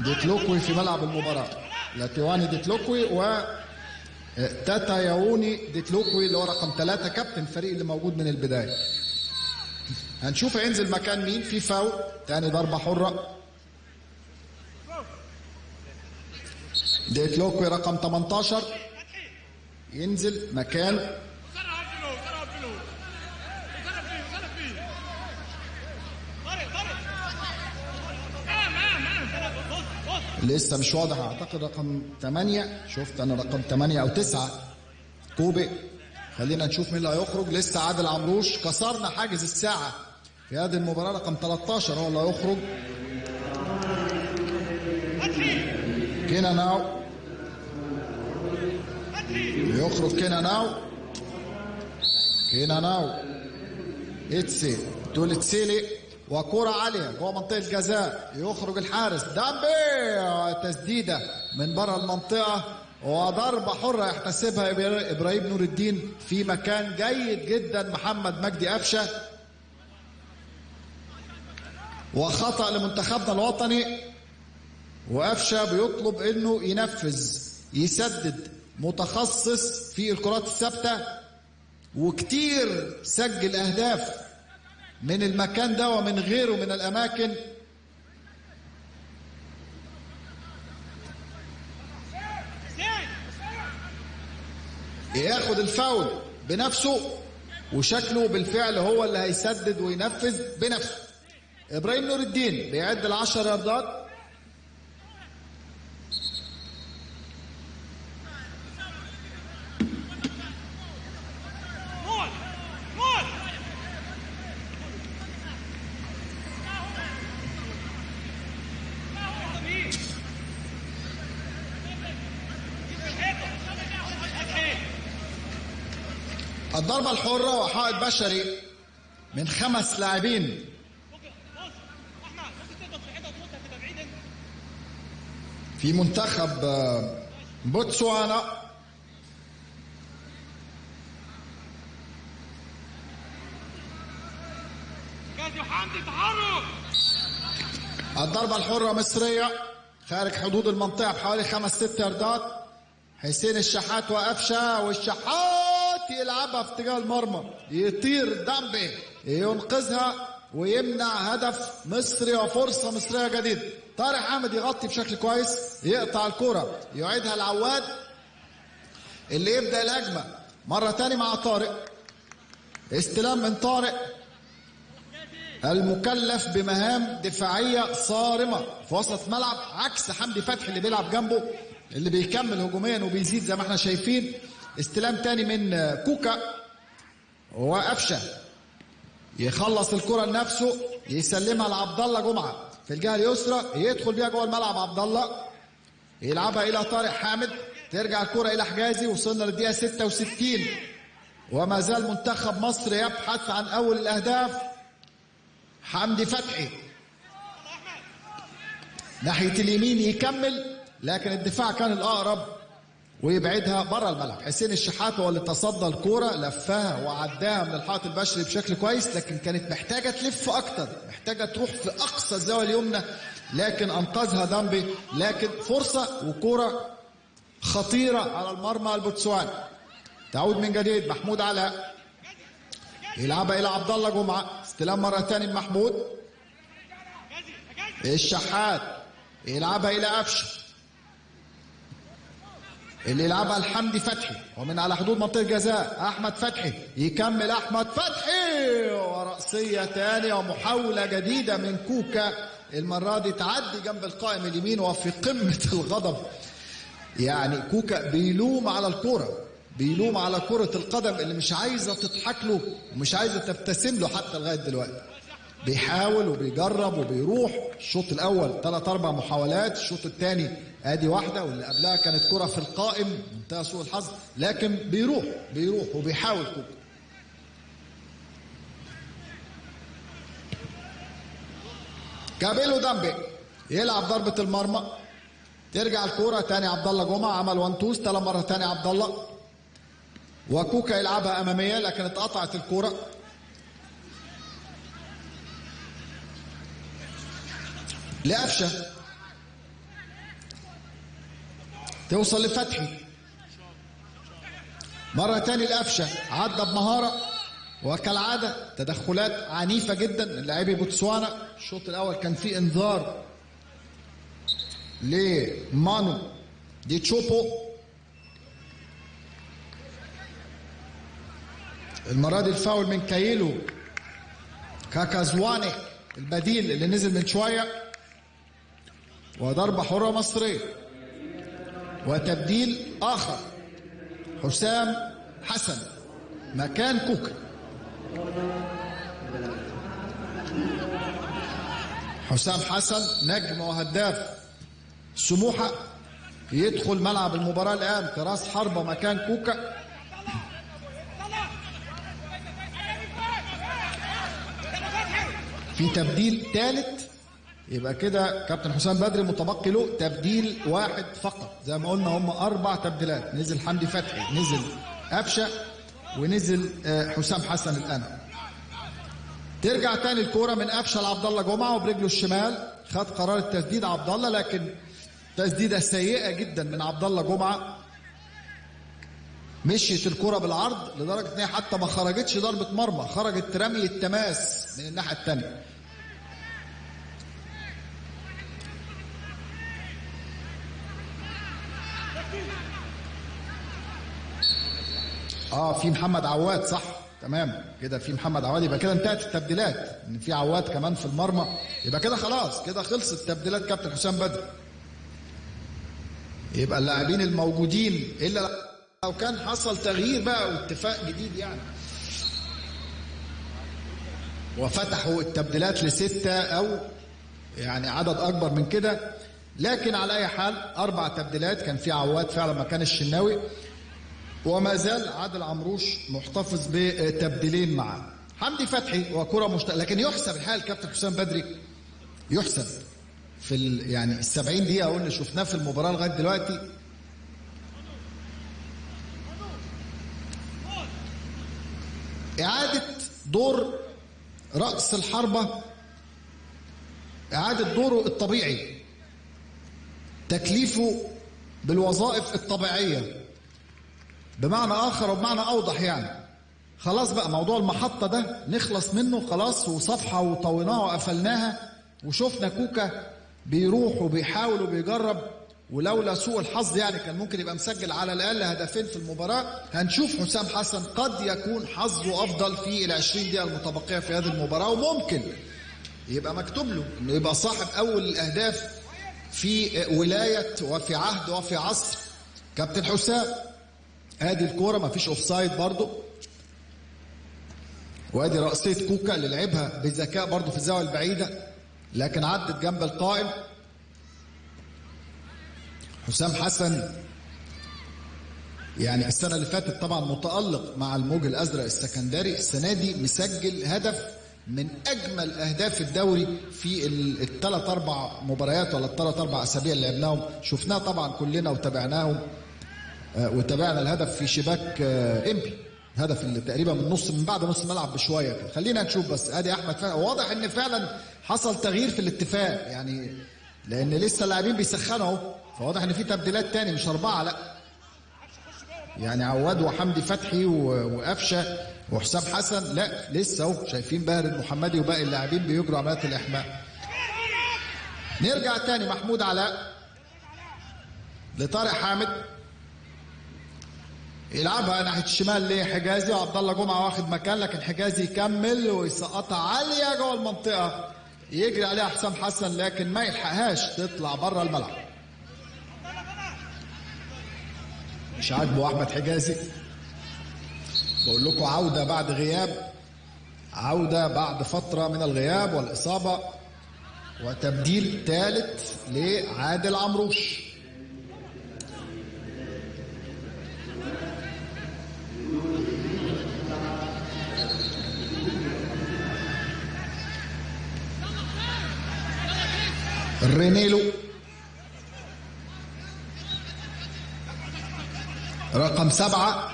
ديتلوكوي في ملعب المباراة. لاتيواني ديتلوكوي و تاتا ياوني ديتلوكوي اللي هو رقم ثلاثة كابتن الفريق اللي موجود من البداية. هنشوف هينزل مكان مين. في فاول. تاني ضربة حرة. ديتلوكوي رقم 18 ينزل مكان. لسه مش واضح أعتقد رقم 8 شفت أنا رقم 8 أو 9 كوبي خلينا نشوف مين اللي هيخرج. لسه عادل عمروش. كسرنا حاجز الساعة في هذه المباراة. رقم 13 هو اللي هيخرج. كينا ناو يخرج كينا ناو. كينا ناو. إتسي. دول إتسيلي. وكرة عالية. جوه منطقة الجزاء. يخرج الحارس. دامبي. تسديدة. من بره المنطقة. وضربة حرة يحتسبها إبراهيم نور الدين في مكان جيد جدا. محمد مجدي قفشة. وخطأ لمنتخبنا الوطني. وقفشة بيطلب إنه ينفذ يسدد. متخصص في الكرات الثابتة وكتير سجل أهداف من المكان ده ومن غيره من الأماكن. ياخد الفاول بنفسه وشكله بالفعل هو اللي هيسدد وينفذ بنفسه. إبراهيم نور الدين بيعد العشر ياردات. الضربة الحرة وحائط بشري من خمس لاعبين. في منتخب بوتسوانا. الضربة الحرة مصرية خارج حدود المنطقة بحوالي خمس ست ياردات. حسين الشحات وقفشة والشحات. يلعبها في اتجاه المرمى. يطير دامبي. ينقذها ويمنع هدف مصري وفرصة مصرية جديدة طارق حامد يغطي بشكل كويس. يقطع الكرة. يعيدها العواد. اللي يبدأ الهجمة. مرة تاني مع طارق. استلام من طارق. المكلف بمهام دفاعية صارمة. في وسط ملعب. عكس حمدي فتحي اللي بيلعب جنبه. اللي بيكمل هجوميا وبيزيد زي ما إحنا شايفين. استلام تاني من كوكا وقفشه. يخلص الكرة لنفسه يسلمها لعبد الله جمعة. في الجهة اليسرى يدخل بيها جوه الملعب عبد الله يلعبها إلى طارق حامد. ترجع الكرة إلى حجازي وصلنا للدقيقة 66 وما زال منتخب مصر يبحث عن أول الأهداف. حمدي فتحي. ناحية اليمين يكمل لكن الدفاع كان الأقرب. ويبعدها بره الملعب. حسين الشحات هو اللي تصدى الكورة لفها وعداها من الحائط البشري بشكل كويس لكن كانت محتاجة تلف أكتر محتاجة تروح في أقصى الزاوية اليمنى لكن أنقذها دامبي. لكن فرصة وكورة خطيرة على المرمى البوتسواني تعود من جديد محمود علاء. يلعبها إلى عبد الله جمعة. استلام مرة ثانية محمود. الشحات. يلعبها إلى قفشه اللي يلعبها الحمدي فتحي. ومن على حدود منطقة جزاء أحمد فتحي. يكمل أحمد فتحي. ورأسية ثانية ومحاولة جديدة من كوكا. المرة دي تعدي جنب القائم اليمين وفي قمة الغضب. يعني كوكا بيلوم على الكرة بيلوم على كرة القدم اللي مش عايزة تضحك له ومش عايزة تبتسم له حتى لغاية دلوقتي. بيحاول وبيجرب وبيروح. الشوط الأول ثلاث أربع محاولات. الشوط الثاني ادي واحدة واللي قبلها كانت كرة في القائم منتهى سوء الحظ. لكن بيروح بيروح وبيحاول كوكا كابيلو دامبي يلعب ضربة المرمى. ترجع الكورة تاني عبد الله جمعة عمل وان تو استلم مرة تاني عبد الله وكوكا يلعبها أمامية لكن اتقطعت الكورة. لقفشه توصل لفتحي. مرة تاني القفشة عدى بمهارة وكالعادة تدخلات عنيفة جدا. لاعبي بوتسوانا الشوط الأول كان فيه إنذار لمانو دي تشوبو المرة دي الفاول من كايلو كاكازواني البديل اللي نزل من شوية. وضربة حرة مصرية. وتبديل آخر. حسام حسن. مكان كوكا. حسام حسن نجم وهداف. سموحة يدخل ملعب المباراة الآن كراس حربة مكان كوكا. في تبديل ثالث يبقى كده كابتن حسام بدري متبقي له تبديل واحد فقط. زي ما قلنا هم أربع تبديلات. نزل حمدي فتحي نزل قفشه ونزل حسام حسن الان ترجع تاني الكورة من قفشه لعبد الله جمعة وبرجله الشمال. خد قرار التسديد عبد الله لكن تسديدة سيئة جدا من عبد الله جمعة. مشيت الكرة بالعرض لدرجة إن حتى ما خرجتش ضربة مرمى خرجت رمي التماس من الناحية الثانية آه في محمد عواد صح؟ تمام. كده في محمد عواد يبقى كده انتهت التبديلات. ان في عواد كمان في المرمى يبقى كده خلاص. كده خلصت تبديلات كابتن حسام بدر. يبقى اللاعبين الموجودين إلا لو كان حصل تغيير بقى واتفاق جديد يعني. وفتحوا التبديلات لستة أو يعني عدد أكبر من كده. لكن على أي حال أربع تبديلات. كان في عواد فعلا مكان الشناوي. وما زال عادل عمروش محتفظ بتبديلين معاه حمدي فتحي وكرة مشتاق لكن يحسب الحقيقة الكابتن حسام بدري. يحسب. في ال يعني ال 70 دقيقة اللي شفناه في المباراة لغاية دلوقتي. إعادة دور رأس الحربة. إعادة دوره الطبيعي. تكليفه بالوظائف الطبيعية. بمعنى آخر وبمعنى أوضح يعني. خلاص بقى موضوع المحطة ده نخلص منه خلاص وصفحة وطويناها وقفلناها وشفنا كوكا بيروح وبيحاول وبيجرب. ولولا سوء الحظ يعني كان ممكن يبقى مسجل على الأقل هدفين في المباراة. هنشوف حسام حسن قد يكون حظه أفضل في ال 20 دقيقة المتبقيه في هذه المباراة. وممكن يبقى مكتوب له إنه يبقى صاحب أول الأهداف في ولاية وفي عهد وفي عصر كابتن حسام. ادي الكورة ما فيش offside برضه وادي رأسية كوكا اللي لعبها بذكاء برضه في الزاوية البعيدة لكن عدت جنب القائم حسام حسن يعني السنة اللي فاتت طبعا متألق مع الموج الأزرق السكندري السنة دي مسجل هدف من أجمل أهداف الدوري في الثلاث أربع مباريات ولا الثلاث أربع أسابيع اللي لعبناهم. شفناه طبعا كلنا وتابعناهم. وتابعنا الهدف في شباك إمبي. هدف اللي تقريبا من نص من بعد نص الملعب بشوية كده. خلينا نشوف بس آدي أحمد فهمي واضح إن فعلا حصل تغيير في الاتفاق يعني لأن لسه اللاعبين بيسخنوا اهو فواضح إن في تبديلات تاني مش أربعة لأ. يعني عواد وحمدي فتحي وقفشة وحسام حسن لأ لسه أهو شايفين باهر المحمدي وباقي اللاعبين بيجروا عمليات الإحماء. نرجع تاني محمود علاء. لطارق حامد. يلعبها ناحية الشمال لحجازي وعبد الله جمعة واخد مكان لكن حجازي يكمل ويسقطها عالية جوه المنطقة. يجري عليها حسام حسن لكن ما يلحقهاش تطلع بره الملعب. مش عاجبه أحمد حجازي. بقول لكم عودة بعد غياب. عودة بعد فترة من الغياب والإصابة وتبديل ثالث لعادل عمروش. رينيلو. رقم سبعة.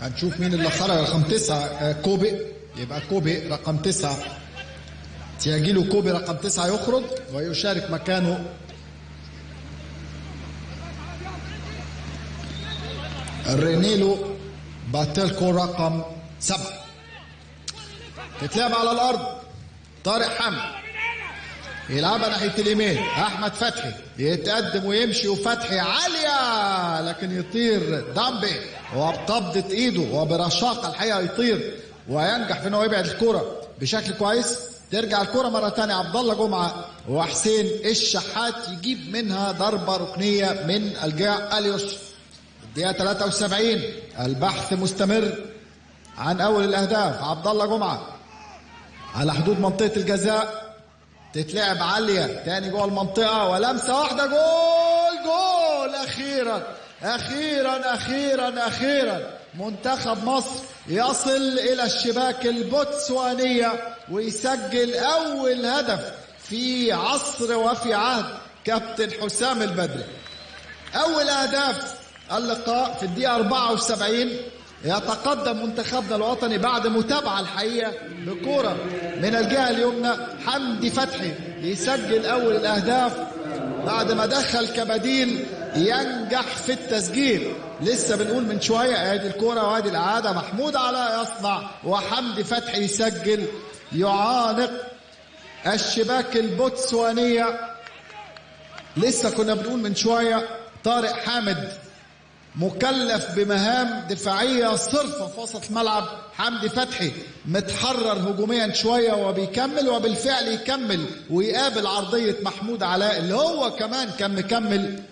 هنشوف مين اللي خرج. رقم تسعة آه، كوبي. يبقى كوبي رقم تسعة. تياجيلو كوبي رقم تسعة يخرج ويشارك مكانه. رينيلو باتيلكو رقم سبعة. تتلعب على الأرض. طارق حمد يلعبها ناحيه اليمين. أحمد فتحي يتقدم ويمشي وفتحي عالية لكن يطير دامبي. وبقبضه إيده وبرشاقه الحقيقة يطير وينجح في إنه يبعد الكرة بشكل كويس. ترجع الكرة مرة تانية عبد الله جمعة وحسين الشحات يجيب منها ضربة ركنية من الجاع اليوس الدقيقة 73 البحث مستمر عن أول الأهداف. عبد الله جمعة على حدود منطقة الجزاء. تتلعب عالية. تاني جوه المنطقة ولمسة واحدة. جول جول أخيرا. أخيرا أخيرا أخيرا. منتخب مصر يصل إلى الشباك البوتسوانية ويسجل أول هدف في عصر وفي عهد كابتن حسام البدري. أول أهداف اللقاء في الدقيقة 74 يتقدم منتخبنا الوطني بعد متابعة الحقيقة بكرة من الجهة اليمنى حمدي فتحي يسجل أول الأهداف بعد ما دخل كبديل ينجح في التسجيل. لسه بنقول من شوية ادي الكرة وادي الإعادة محمود علاء يصنع وحمدي فتحي يسجل يعانق الشباك البوتسوانية. لسه كنا بنقول من شوية طارق حامد مكلف بمهام دفاعية صرفة في وسط الملعب حمدي فتحي. متحرر هجوميا شوية وبيكمل وبالفعل يكمل ويقابل عرضية محمود علاء اللي هو كمان كان مكمل.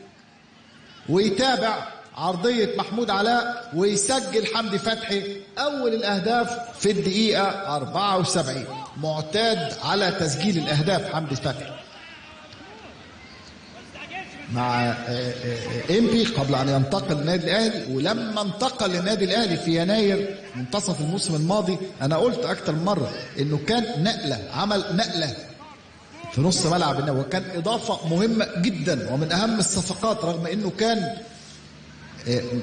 ويتابع عرضية محمود علاء ويسجل حمدي فتحي أول الأهداف في الدقيقة 74 معتاد على تسجيل الأهداف حمدي فتحي. مع امبي قبل أن ينتقل للنادي الأهلي ولما انتقل للنادي الأهلي في يناير منتصف الموسم الماضي أنا قلت أكتر من مرة إنه كان نقلة عمل نقلة في نص ملعب النادي وكان إضافة مهمة جدا ومن أهم الصفقات رغم إنه كان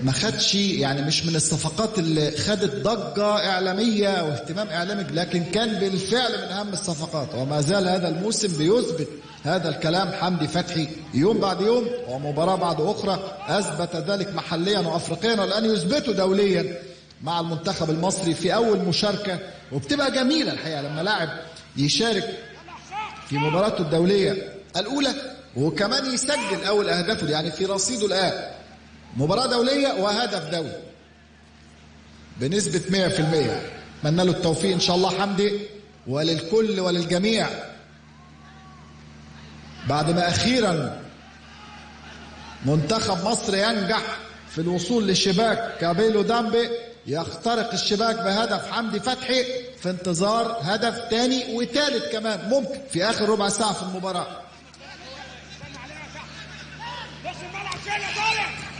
ما خدش يعني مش من الصفقات اللي خدت ضجة إعلامية واهتمام إعلامي لكن كان بالفعل من أهم الصفقات. وما زال هذا الموسم بيثبت هذا الكلام. حمدي فتحي يوم بعد يوم ومباراة بعد أخرى أثبت ذلك محليا وأفريقيا والآن يثبته دوليا مع المنتخب المصري في أول مشاركة. وبتبقى جميلة الحقيقة لما لاعب يشارك في مباراته الدولية الأولى وكمان يسجل أول أهدافه يعني في رصيده الآن. مباراة دولية وهدف دولي. بنسبة 100% اتمنى له التوفيق إن شاء الله حمدي وللكل وللجميع. بعد ما أخيرا منتخب مصر ينجح في الوصول لشباك كابيلو دامبي يخترق الشباك بهدف حمدي فتحي في انتظار هدف تاني وتالت كمان ممكن في آخر ربع ساعة في المباراة.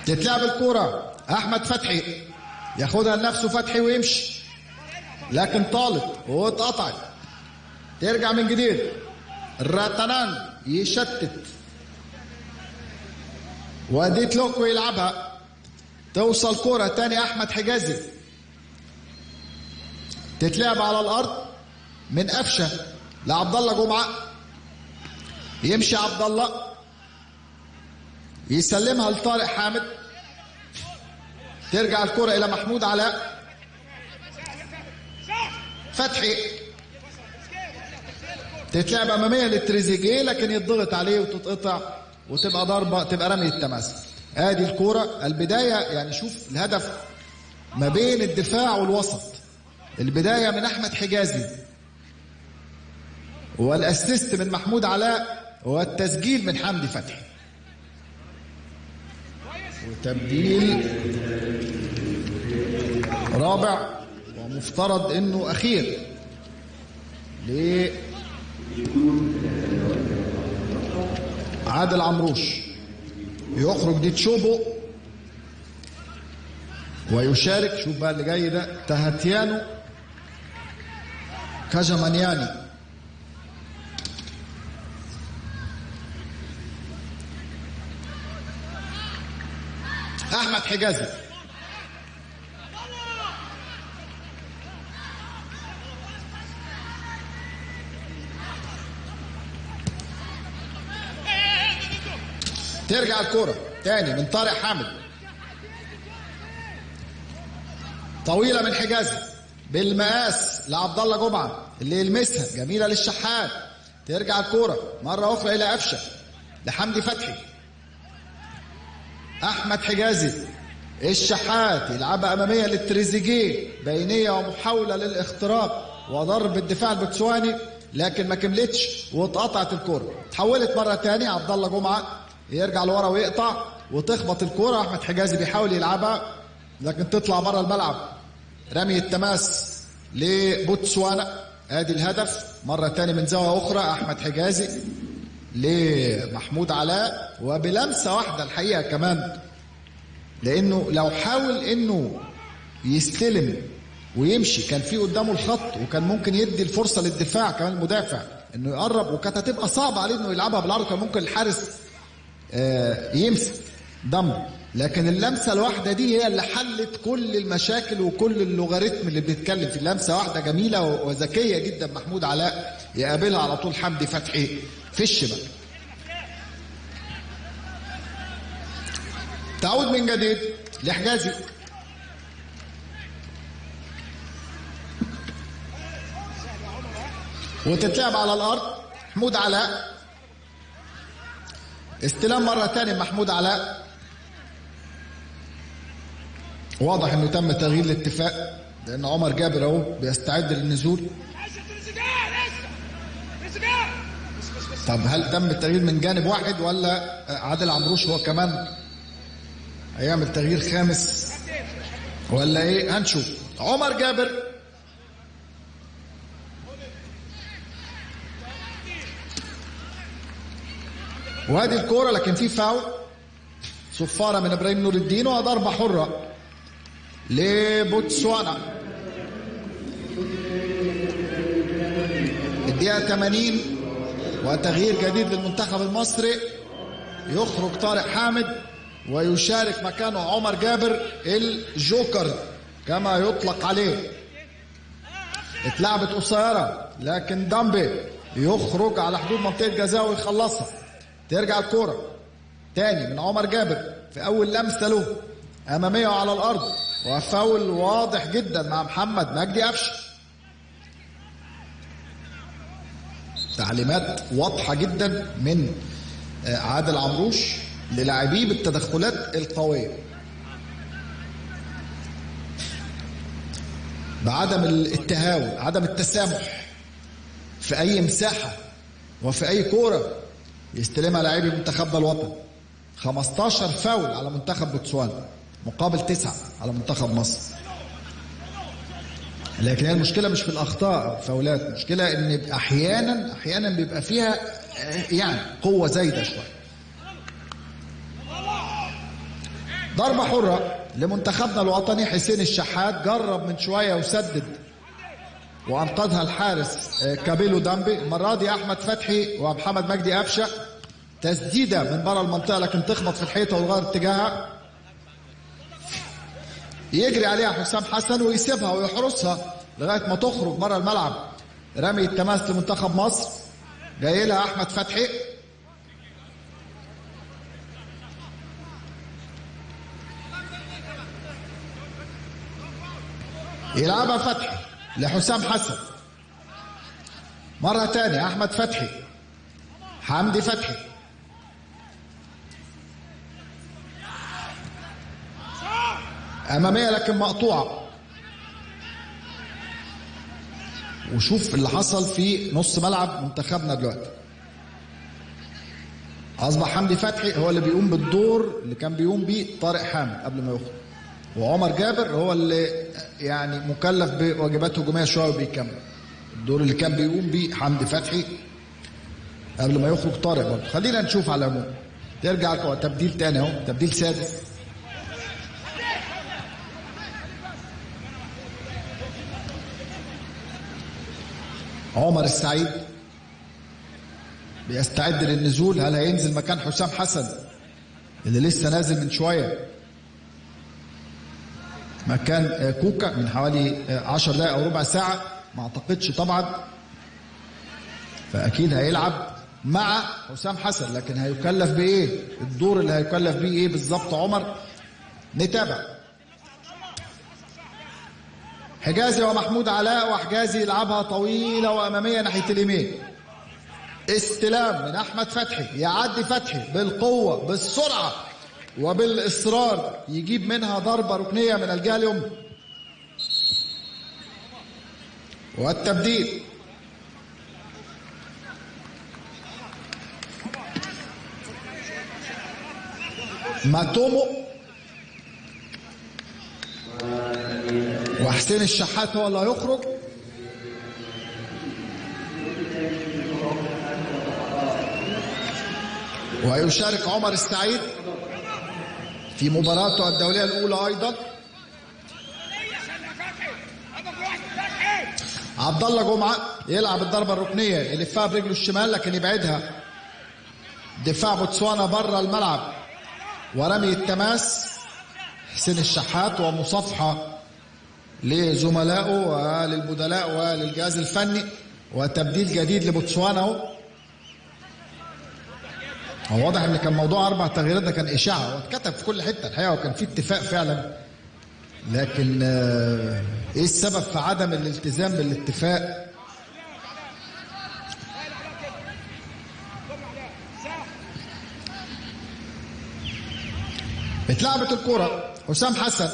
تتلعب الكرة أحمد فتحي ياخدها لنفسه فتحي ويمشي. لكن طالت واتقطعت. ترجع من جديد. الراتنان يشتت. وديت لوكو يلعبها. توصل كرة تاني أحمد حجازي. تتلعب على الأرض من قفشة لعبد الله جمعة. يمشي عبد الله. يسلمها لطارق حامد. ترجع الكرة إلى محمود علاء. فتحي. تتلعب أمامية للتريزيجيه لكن يضغط عليه وتتقطع وتبقى ضربة تبقى رمي التماس. ادي الكوره البداية يعني شوف الهدف ما بين الدفاع والوسط. البداية من أحمد حجازي. والأسيست من محمود علاء والتسجيل من حمدي فتحي. وتبديل رابع ومفترض إنه أخير. ل عادل عمروش. يخرج دي تشوبو ويشارك. شوف بقى اللي جاي ده. تهاتيانو كاجامانياني. أحمد حجازي. ترجع الكرة تاني من طارق حامد. طويلة من حجازي. بالمقاس لعبد الله جمعة اللي يلمسها. جميلة للشحات. ترجع الكرة مرة أخرى إلى قفشة. لحمدي فتحي. أحمد حجازي الشحات يلعبها أمامية للتريزيجيه بينية ومحاولة للاختراق وضرب الدفاع البتسواني لكن ما كملتش واتقطعت الكرة تحولت مرة تانية عبد الله جمعة يرجع لورا ويقطع وتخبط الكرة أحمد حجازي بيحاول يلعبها لكن تطلع بره الملعب. رمي التماس لبوتسوانا. ادي الهدف. مرة تاني من زاوية أخرى أحمد حجازي. لمحمود علاء وبلمسة واحدة الحقيقة كمان. لأنه لو حاول إنه يستلم ويمشي كان في قدامه الخط وكان ممكن يدي الفرصة للدفاع كمان المدافع إنه يقرب وكانت هتبقى صعبة عليه إنه يلعبها بالعرض كان ممكن الحارس آه، يمسك ضم لكن اللمسة الواحدة دي هي اللي حلت كل المشاكل وكل اللوغاريتم اللي بنتكلم فيه. لمسة واحدة جميلة وذكية جدا محمود علاء يقابلها على طول حمدي فتحي. في الشبك تعود من جديد لحجازي. وتتلعب على الأرض محمود علاء. استلام مرة تانية محمود علاء. واضح إنه تم تغيير الاتفاق لأن عمر جابر أهو بيستعد للنزول. طب هل تم التغيير من جانب واحد ولا عادل عمروش هو كمان هيعمل تغيير خامس ولا إيه؟ هنشوف. عمر جابر. وادي الكورة لكن في فاول. صفارة من إبراهيم نور الدين وضربه حرة لبوتسوانا. الدقيقة 80 وتغيير جديد للمنتخب المصري. يخرج طارق حامد ويشارك مكانه عمر جابر الجوكر كما يطلق عليه. اتلعبت قصيرة لكن دامبي يخرج على حدود منطقة جزاء ويخلصها. ترجع الكرة تاني من عمر جابر في أول لمسة له أمامية على الأرض. وفاول واضح جدا مع محمد مجدي قفش. تعليمات واضحة جدا من عادل عمروش للاعبيه بالتدخلات القوية. بعدم التهاون عدم التسامح في أي مساحة وفي أي كورة يستلمها لاعبي منتخبنا الوطني 15 فاول على منتخب بوتسوانا مقابل تسعة على منتخب مصر. لكن هي المشكلة مش في الأخطاء الفاولات المشكلة إن أحيانا أحيانا بيبقى فيها يعني قوة زايدة شوية. ضربة حرة لمنتخبنا الوطني حسين الشحات جرب من شوية وسدد. وأنقذها الحارس كابيلو دامبي. المرة دي أحمد فتحي ومحمد مجدي قفشة تسديدة من بره المنطقة لكن تخبط في الحيطة وتغير اتجاهها. يجري عليها حسام حسن ويسيبها ويحرسها لغاية ما تخرج بره الملعب. رمي التماس لمنتخب مصر. جاي لها أحمد فتحي. يلعبها فتحي لحسام حسن. مرة تانية أحمد فتحي. حمدي فتحي. اماميه لكن مقطوعة. وشوف اللي حصل في نص ملعب منتخبنا دلوقتي. أصبح حمدي فتحي هو اللي بيقوم بالدور اللي كان بيقوم بيه طارق حامد قبل ما يخرج. وعمر جابر هو اللي يعني مكلف بواجبات هجومية شوية وبيكمل. الدور اللي كان بيقوم بيه حمدي فتحي قبل ما يخرج طارق برضه. خلينا نشوف على العموم. ترجع تبديل تاني أهو. تبديل سادس. عمر السعيد بيستعد للنزول. هل هينزل مكان حسام حسن اللي لسه نازل من شوية؟ مكان كوكا من حوالي 10 دقائق أو ربع ساعة. ما أعتقدش طبعا. فأكيد هيلعب مع حسام حسن. لكن هيكلف بإيه؟ الدور اللي هيكلف بيه إيه بالظبط عمر؟ نتابع. حجازي ومحمود علاء وحجازي يلعبها طويلة وأمامية ناحية اليمين. استلام من أحمد فتحي يعدي فتحي بالقوة بالسرعة وبالإصرار يجيب منها ضربة ركنية من الجهة اليمنى. والتبديل. ماتومو. وحسين الشحات هو اللي هيخرج. ويشارك عمر السعيد في مباراته الدولية الأولى أيضا. عبد الله جمعة يلعب الضربة الركنية يلفها برجله الشمال لكن يبعدها. دفاع بوتسوانا بره الملعب. ورمي التماس. حسين الشحات ومصافحة لزملائه وللبدلاء وللجهاز الفني وتبديل جديد لبوتسوانا أهو. هو واضح إن كان موضوع أربع تغييرات ده كان إشاعة هو اتكتب في كل حتة الحقيقة وكان في اتفاق فعلا. لكن آه، إيه السبب في عدم الالتزام بالاتفاق؟ اتلعبت الكرة حسام حسن.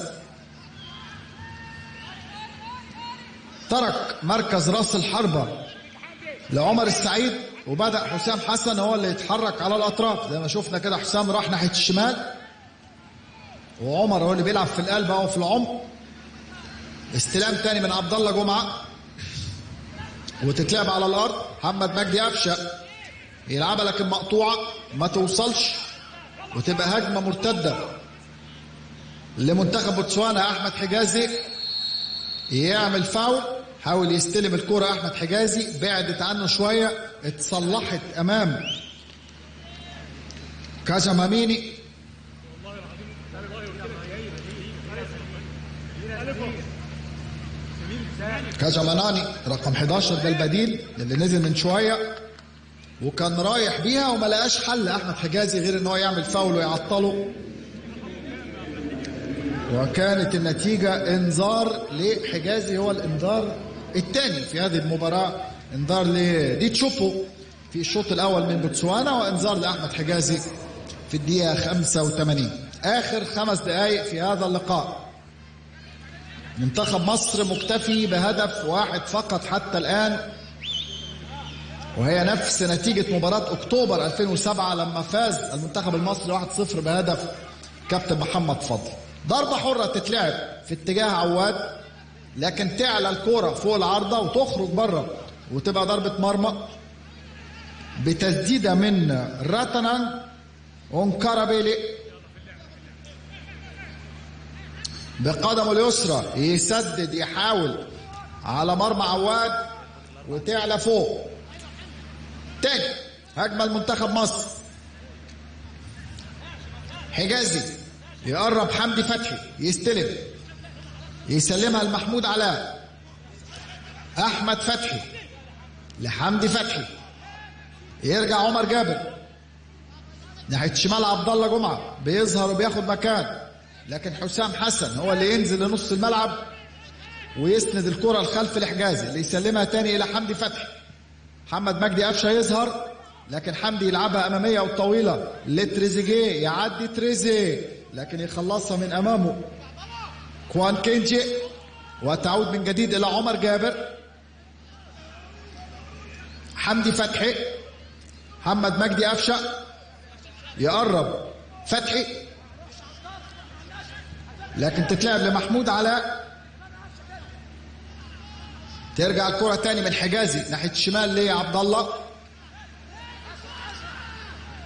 ترك مركز راس الحربة لعمر السعيد وبدأ حسام حسن هو اللي يتحرك على الأطراف. زي ما شفنا كده حسام راح ناحية الشمال وعمر هو اللي بيلعب في القلب أو في العمق. استلام تاني من عبد الله جمعة وتتلعب على الأرض. محمد مجدي قفشة يلعبها لكن مقطوعة ما توصلش وتبقى هجمة مرتدة. لمنتخب بوتسوانا أحمد حجازي يعمل فاول حاول يستلم الكرة أحمد حجازي بعدت عنه شوية اتصلحت أمام كازا ماميني كازا مناني رقم 11 ده البديل اللي نزل من شوية. وكان رايح بيها وما لقاش حل. أحمد حجازي غير إن هو يعمل فاول ويعطله. وكانت النتيجة انذار لحجازي هو الانذار الثاني في هذه المباراة. انذار لدي تشوبو في الشوط الأول من بوتسوانا وانذار لأحمد حجازي في الدقيقة 85 آخر خمس دقائق في هذا اللقاء. منتخب مصر مكتفي بهدف واحد فقط حتى الآن وهي نفس نتيجة مباراة أكتوبر 2007 لما فاز المنتخب المصري 1-0 بهدف كابتن محمد فضل. ضربة حرة تتلعب في اتجاه عواد لكن تعلى الكرة فوق العارضة وتخرج بره وتبقى ضربة مرمى. بتسديدة من راتنان ونكارابيلي. بقدمه اليسرى يسدد يحاول على مرمى عواد وتعلى فوق. تاني هجمة المنتخب مصر. حجازي. يقرب حمدي فتحي يستلم. يسلمها لمحمود علاء. أحمد فتحي لحمدي فتحي. يرجع عمر جابر. ناحية شمال عبد الله جمعة بيظهر وبياخد مكان. لكن حسام حسن هو اللي ينزل لنص الملعب ويسند الكرة لخلف الحجازي اللي يسلمها تاني إلى حمدي فتحي. محمد مجدي قفشة يظهر لكن حمدي يلعبها أمامية وطويلة. لتريزيجيه يعدي تريزي لكن يخلصها من أمامه. كوان كينجي وتعود من جديد إلى عمر جابر. حمدي فتحي. محمد مجدي قفشه يقرب فتحي. لكن تتلعب لمحمود علاء. ترجع الكرة تاني من حجازي ناحية الشمال لعبد الله؟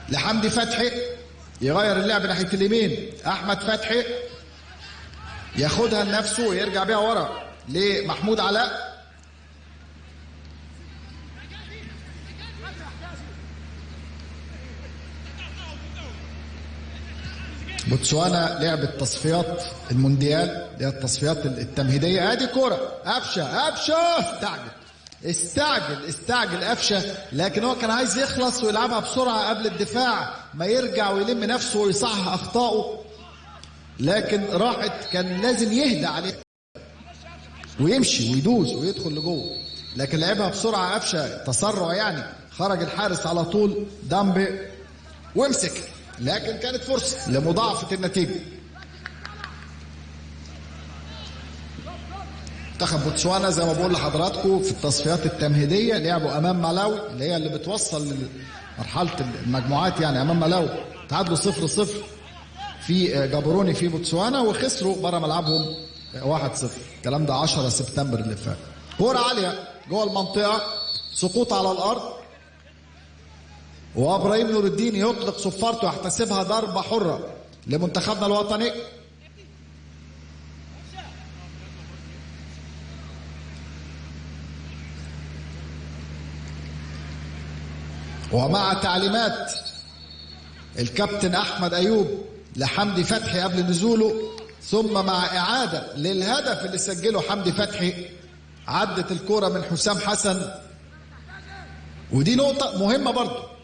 لحمدي فتحي. يغير اللعب ناحية اليمين. أحمد فتحي ياخدها لنفسه ويرجع بيها ورا. لمحمود علاء. بوتسوانا لعبت تصفيات المونديال اللي هي التصفيات التمهيدية. أدي كورة. قفشه قفشه استعجل استعجل استعجل قفشة لكن هو كان عايز يخلص ويلعبها بسرعة قبل الدفاع ما يرجع ويلم نفسه ويصحح أخطائه. لكن راحت كان لازم يهدى عليه ويمشي ويدوس ويدخل لجوه. لكن لعبها بسرعة قفشة تسرع يعني خرج الحارس على طول دامبي وامسك. لكن كانت فرصة لمضاعفة النتيجة. منتخب بوتسوانا زي ما بقول لحضراتكم في التصفيات التمهيدية لعبوا أمام ملاوي اللي هي اللي بتوصل لمرحلة المجموعات يعني أمام ملاوي. تعادلوا 0 0 في جابروني في بوتسوانا وخسروا بره ملعبهم 1 0 الكلام ده 10 سبتمبر اللي فات. كورة عالية جوه المنطقة سقوط على الأرض. وإبراهيم نور الدين يطلق صفارته يحتسبها ضربة حرة لمنتخبنا الوطني. ومع تعليمات الكابتن أحمد أيوب لحمدي فتحي قبل نزوله ثم مع إعادة للهدف اللي سجله حمدي فتحي عدت الكره من حسام حسن. ودي نقطة مهمة برضه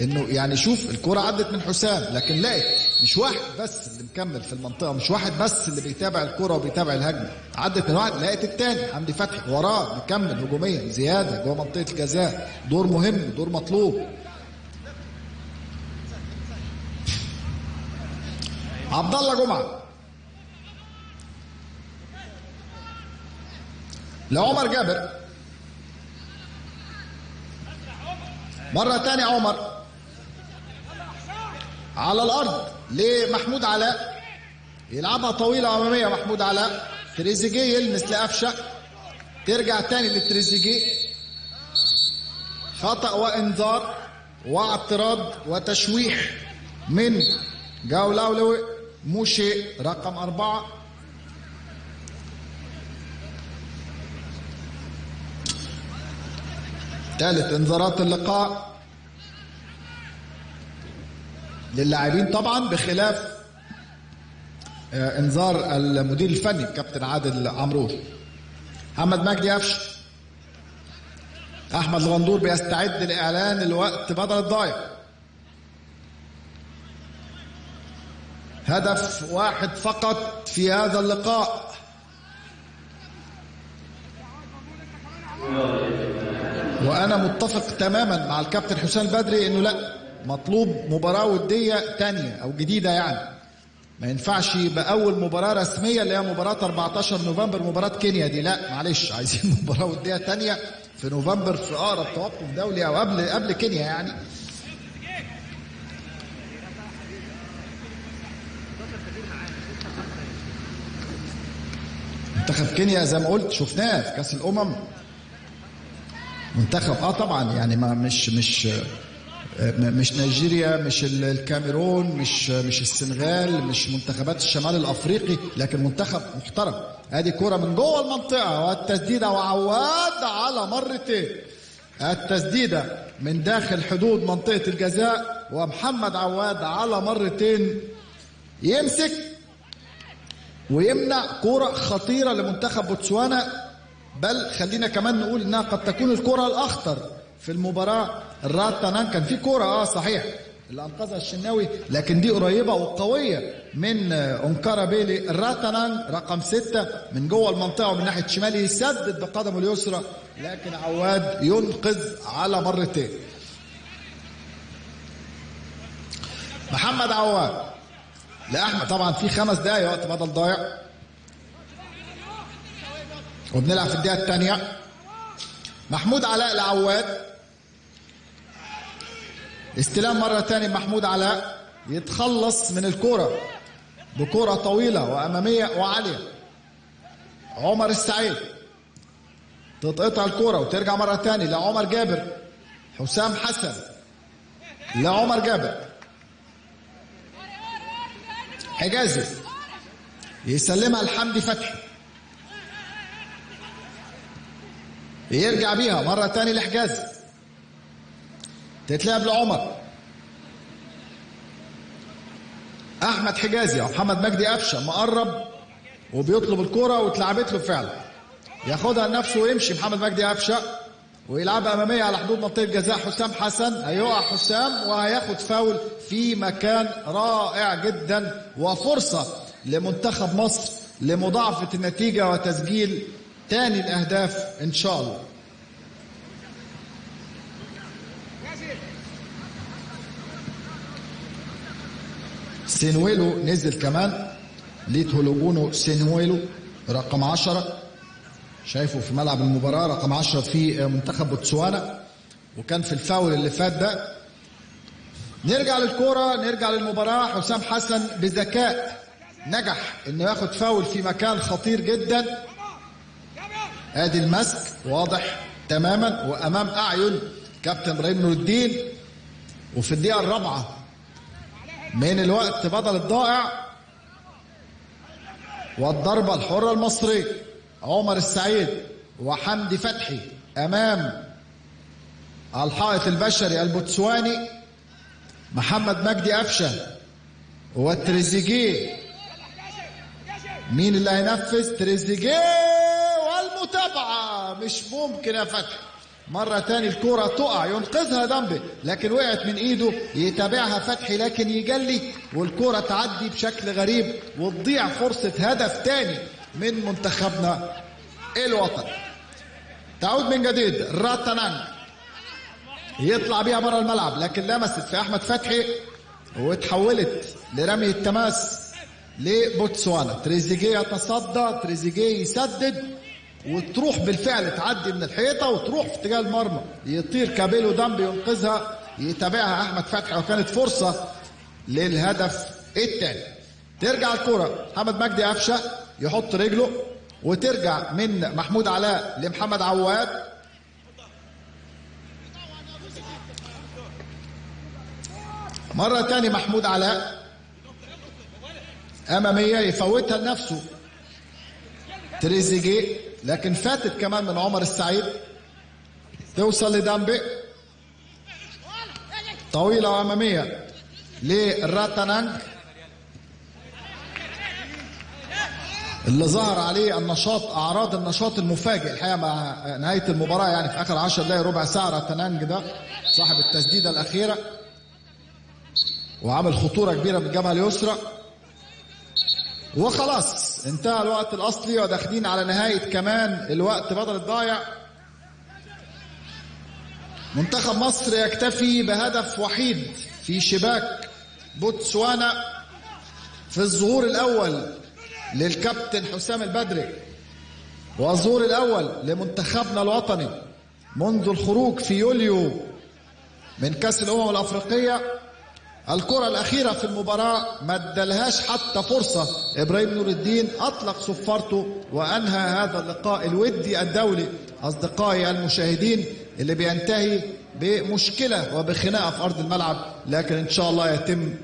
إنه يعني شوف الكرة عدت من حسام لكن لقت مش واحد بس اللي مكمل في المنطقة مش واحد بس اللي بيتابع الكرة وبيتابع الهجمة. عدت من واحد لقت التاني حمدي فتحي وراه مكمل هجوميا زيادة جوه منطقة الجزاء. دور مهم دور مطلوب. عبد الله جمعة. لعمر جابر. مرة تانية عمر. على الأرض. لمحمود علاء؟ يلعبها طويلة أمامية محمود علاء. تريزيجيه يلمس لقفشه ترجع تاني لتريزيجيه. خطأ وإنذار واعتراض وتشويح من جاولاولو موشي رقم أربعة. ثالث انذارات اللقاء. للاعبين طبعا بخلاف انذار المدير الفني الكابتن عادل عمرور محمد مجدي قفش أحمد الغندور بيستعد لإعلان الوقت بدل الضايع. هدف واحد فقط في هذا اللقاء. وأنا متفق تماما مع الكابتن حسام البدري إنه لا. مطلوب مباراة ودية تانية أو جديدة يعني. ما ينفعش يبقى أول مباراة رسمية اللي هي مباراة 14 نوفمبر مباراة كينيا دي. لا معلش عايزين مباراة ودية تانية في نوفمبر في أقرب توقف دولي أو قبل قبل كينيا يعني. منتخب كينيا زي ما قلت شفناه في كأس الأمم. منتخب آه طبعا يعني ما مش مش مش نيجيريا مش الكاميرون مش مش السنغال مش منتخبات الشمال الأفريقي لكن منتخب محترم. ادي كرة من جوه المنطقة والتسديده وعواد على مرتين. التسديده من داخل حدود منطقة الجزاء ومحمد عواد على مرتين. يمسك ويمنع كرة خطيرة لمنتخب بوتسوانا. بل خلينا كمان نقول إنها قد تكون الكرة الأخطر في المباراة الراتنان كان في كرة آه صحيح. اللي أنقذها الشناوي لكن دي قريبة وقوية من انكارا بيلي. الراتنان رقم ستة من جوه المنطقة ومن ناحية شماله يسدد بقدمه اليسرى لكن عواد ينقذ على مرتين. محمد عواد لأحمد طبعا في خمس دقايق وقت بدل ضايع. وبنلعب في الدقيقة الثانية. محمود علاء العواد استلام مرة تانية محمود علاء يتخلص من الكرة بكرة طويلة وأمامية وعالية. عمر السعيد. تتقطع الكرة وترجع مرة تانية لعمر جابر. حسام حسن. لعمر جابر. حجازي. يسلمها لحمدي فتحي. يرجع بيها مرة تانية لحجازي. تتلعب لعمر. أحمد حجازي أو محمد مجدي قفشة مقرب وبيطلب الكرة واتلعبت له فعلا. ياخدها لنفسه ويمشي محمد مجدي قفشة ويلعبها أمامية على حدود منطقة جزاء حسام حسن. هيقع حسام وهياخد فاول في مكان رائع جدا وفرصة لمنتخب مصر لمضاعفة النتيجة وتسجيل تاني الأهداف إن شاء الله. سينويلو نزل كمان. ليت هولوجونو سينويلو رقم 10 شايفه في ملعب المباراة رقم 10 في منتخب بوتسوانا. وكان في الفاول اللي فات ده. نرجع للكرة نرجع للمباراة. حسام حسن بذكاء نجح إنه ياخد فاول في مكان خطير جدا. آدي المسك واضح تماما. وأمام أعين كابتن إبراهيم نور الدين. وفي الدقيقة الرابعة من الوقت بدل الضائع والضربة الحرة المصرية عمر السعيد وحمدي فتحي أمام الحائط البشري البوتسواني محمد مجدي أفشة وتريزيجيه مين اللي هينفذ؟ تريزيجيه والمتابعة. مش ممكن يا فتحي. مرة تاني الكرة تقع ينقذها دمبي لكن وقعت من إيده يتابعها فتحي لكن يجلي والكرة تعدي بشكل غريب وتضيع فرصة هدف تاني من منتخبنا الوطني. تعود من جديد راتنانج يطلع بيها بره الملعب لكن لمست في أحمد فتحي وتحولت لرمي التماس لبوتسوانا. تريزيجيه يتصدى تريزيجيه يسدد وتروح بالفعل تعدي من الحيطة وتروح في اتجاه المرمى. يطير كابيلو دمبي ينقذها يتابعها أحمد فتحي وكانت فرصة للهدف الثاني ترجع الكرة محمد مجدي قفشة يحط رجله وترجع من محمود علاء لمحمد عواد. مرة تاني محمود علاء أمامية يفوتها لنفسه. تريزيجيه. لكن فاتت كمان من عمر السعيد. توصل لدامبي. طويلة وأمامية للراتانانج اللي ظهر عليه النشاط أعراض النشاط المفاجئ الحقيقة مع نهاية المباراة يعني في آخر 10 دقايق ربع ساعة راتانانج ده صاحب التسديدة الأخيرة. وعامل خطورة كبيرة بالجبهة اليسرى. وخلاص. انتهى الوقت الأصلي وداخلين على نهاية كمان الوقت بدل الضايع. منتخب مصر يكتفي بهدف وحيد في شباك بوتسوانا في الظهور الأول للكابتن حسام البدري والظهور الأول لمنتخبنا الوطني منذ الخروج في يوليو من كأس الأمم الأفريقية. الكرة الأخيرة في المباراة ما ادالهاش حتى فرصة. إبراهيم نور الدين أطلق صفارته وأنهى هذا اللقاء الودي الدولي. أصدقائي المشاهدين اللي بينتهي بمشكلة وبخناقة في أرض الملعب لكن إن شاء الله يتم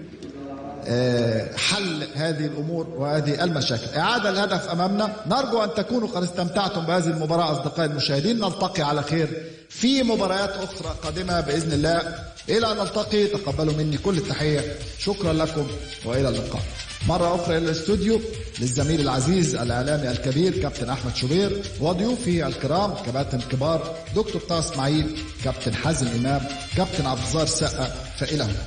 حل هذه الأمور وهذه المشاكل. إعادة الهدف أمامنا، نرجو أن تكونوا قد استمتعتم بهذه المباراة أصدقائي المشاهدين، نلتقي على خير في مباريات أخرى قادمة بإذن الله. إلى أن نلتقي تقبلوا مني كل التحية، شكرا لكم وإلى اللقاء. مرة أخرى إلى الاستوديو للزميل العزيز الإعلامي الكبير كابتن أحمد شوبير وضيوفه الكرام كباتن كبار دكتور طه إسماعيل كابتن حازم إمام كابتن عبد الظاهر سقا فإلى هنا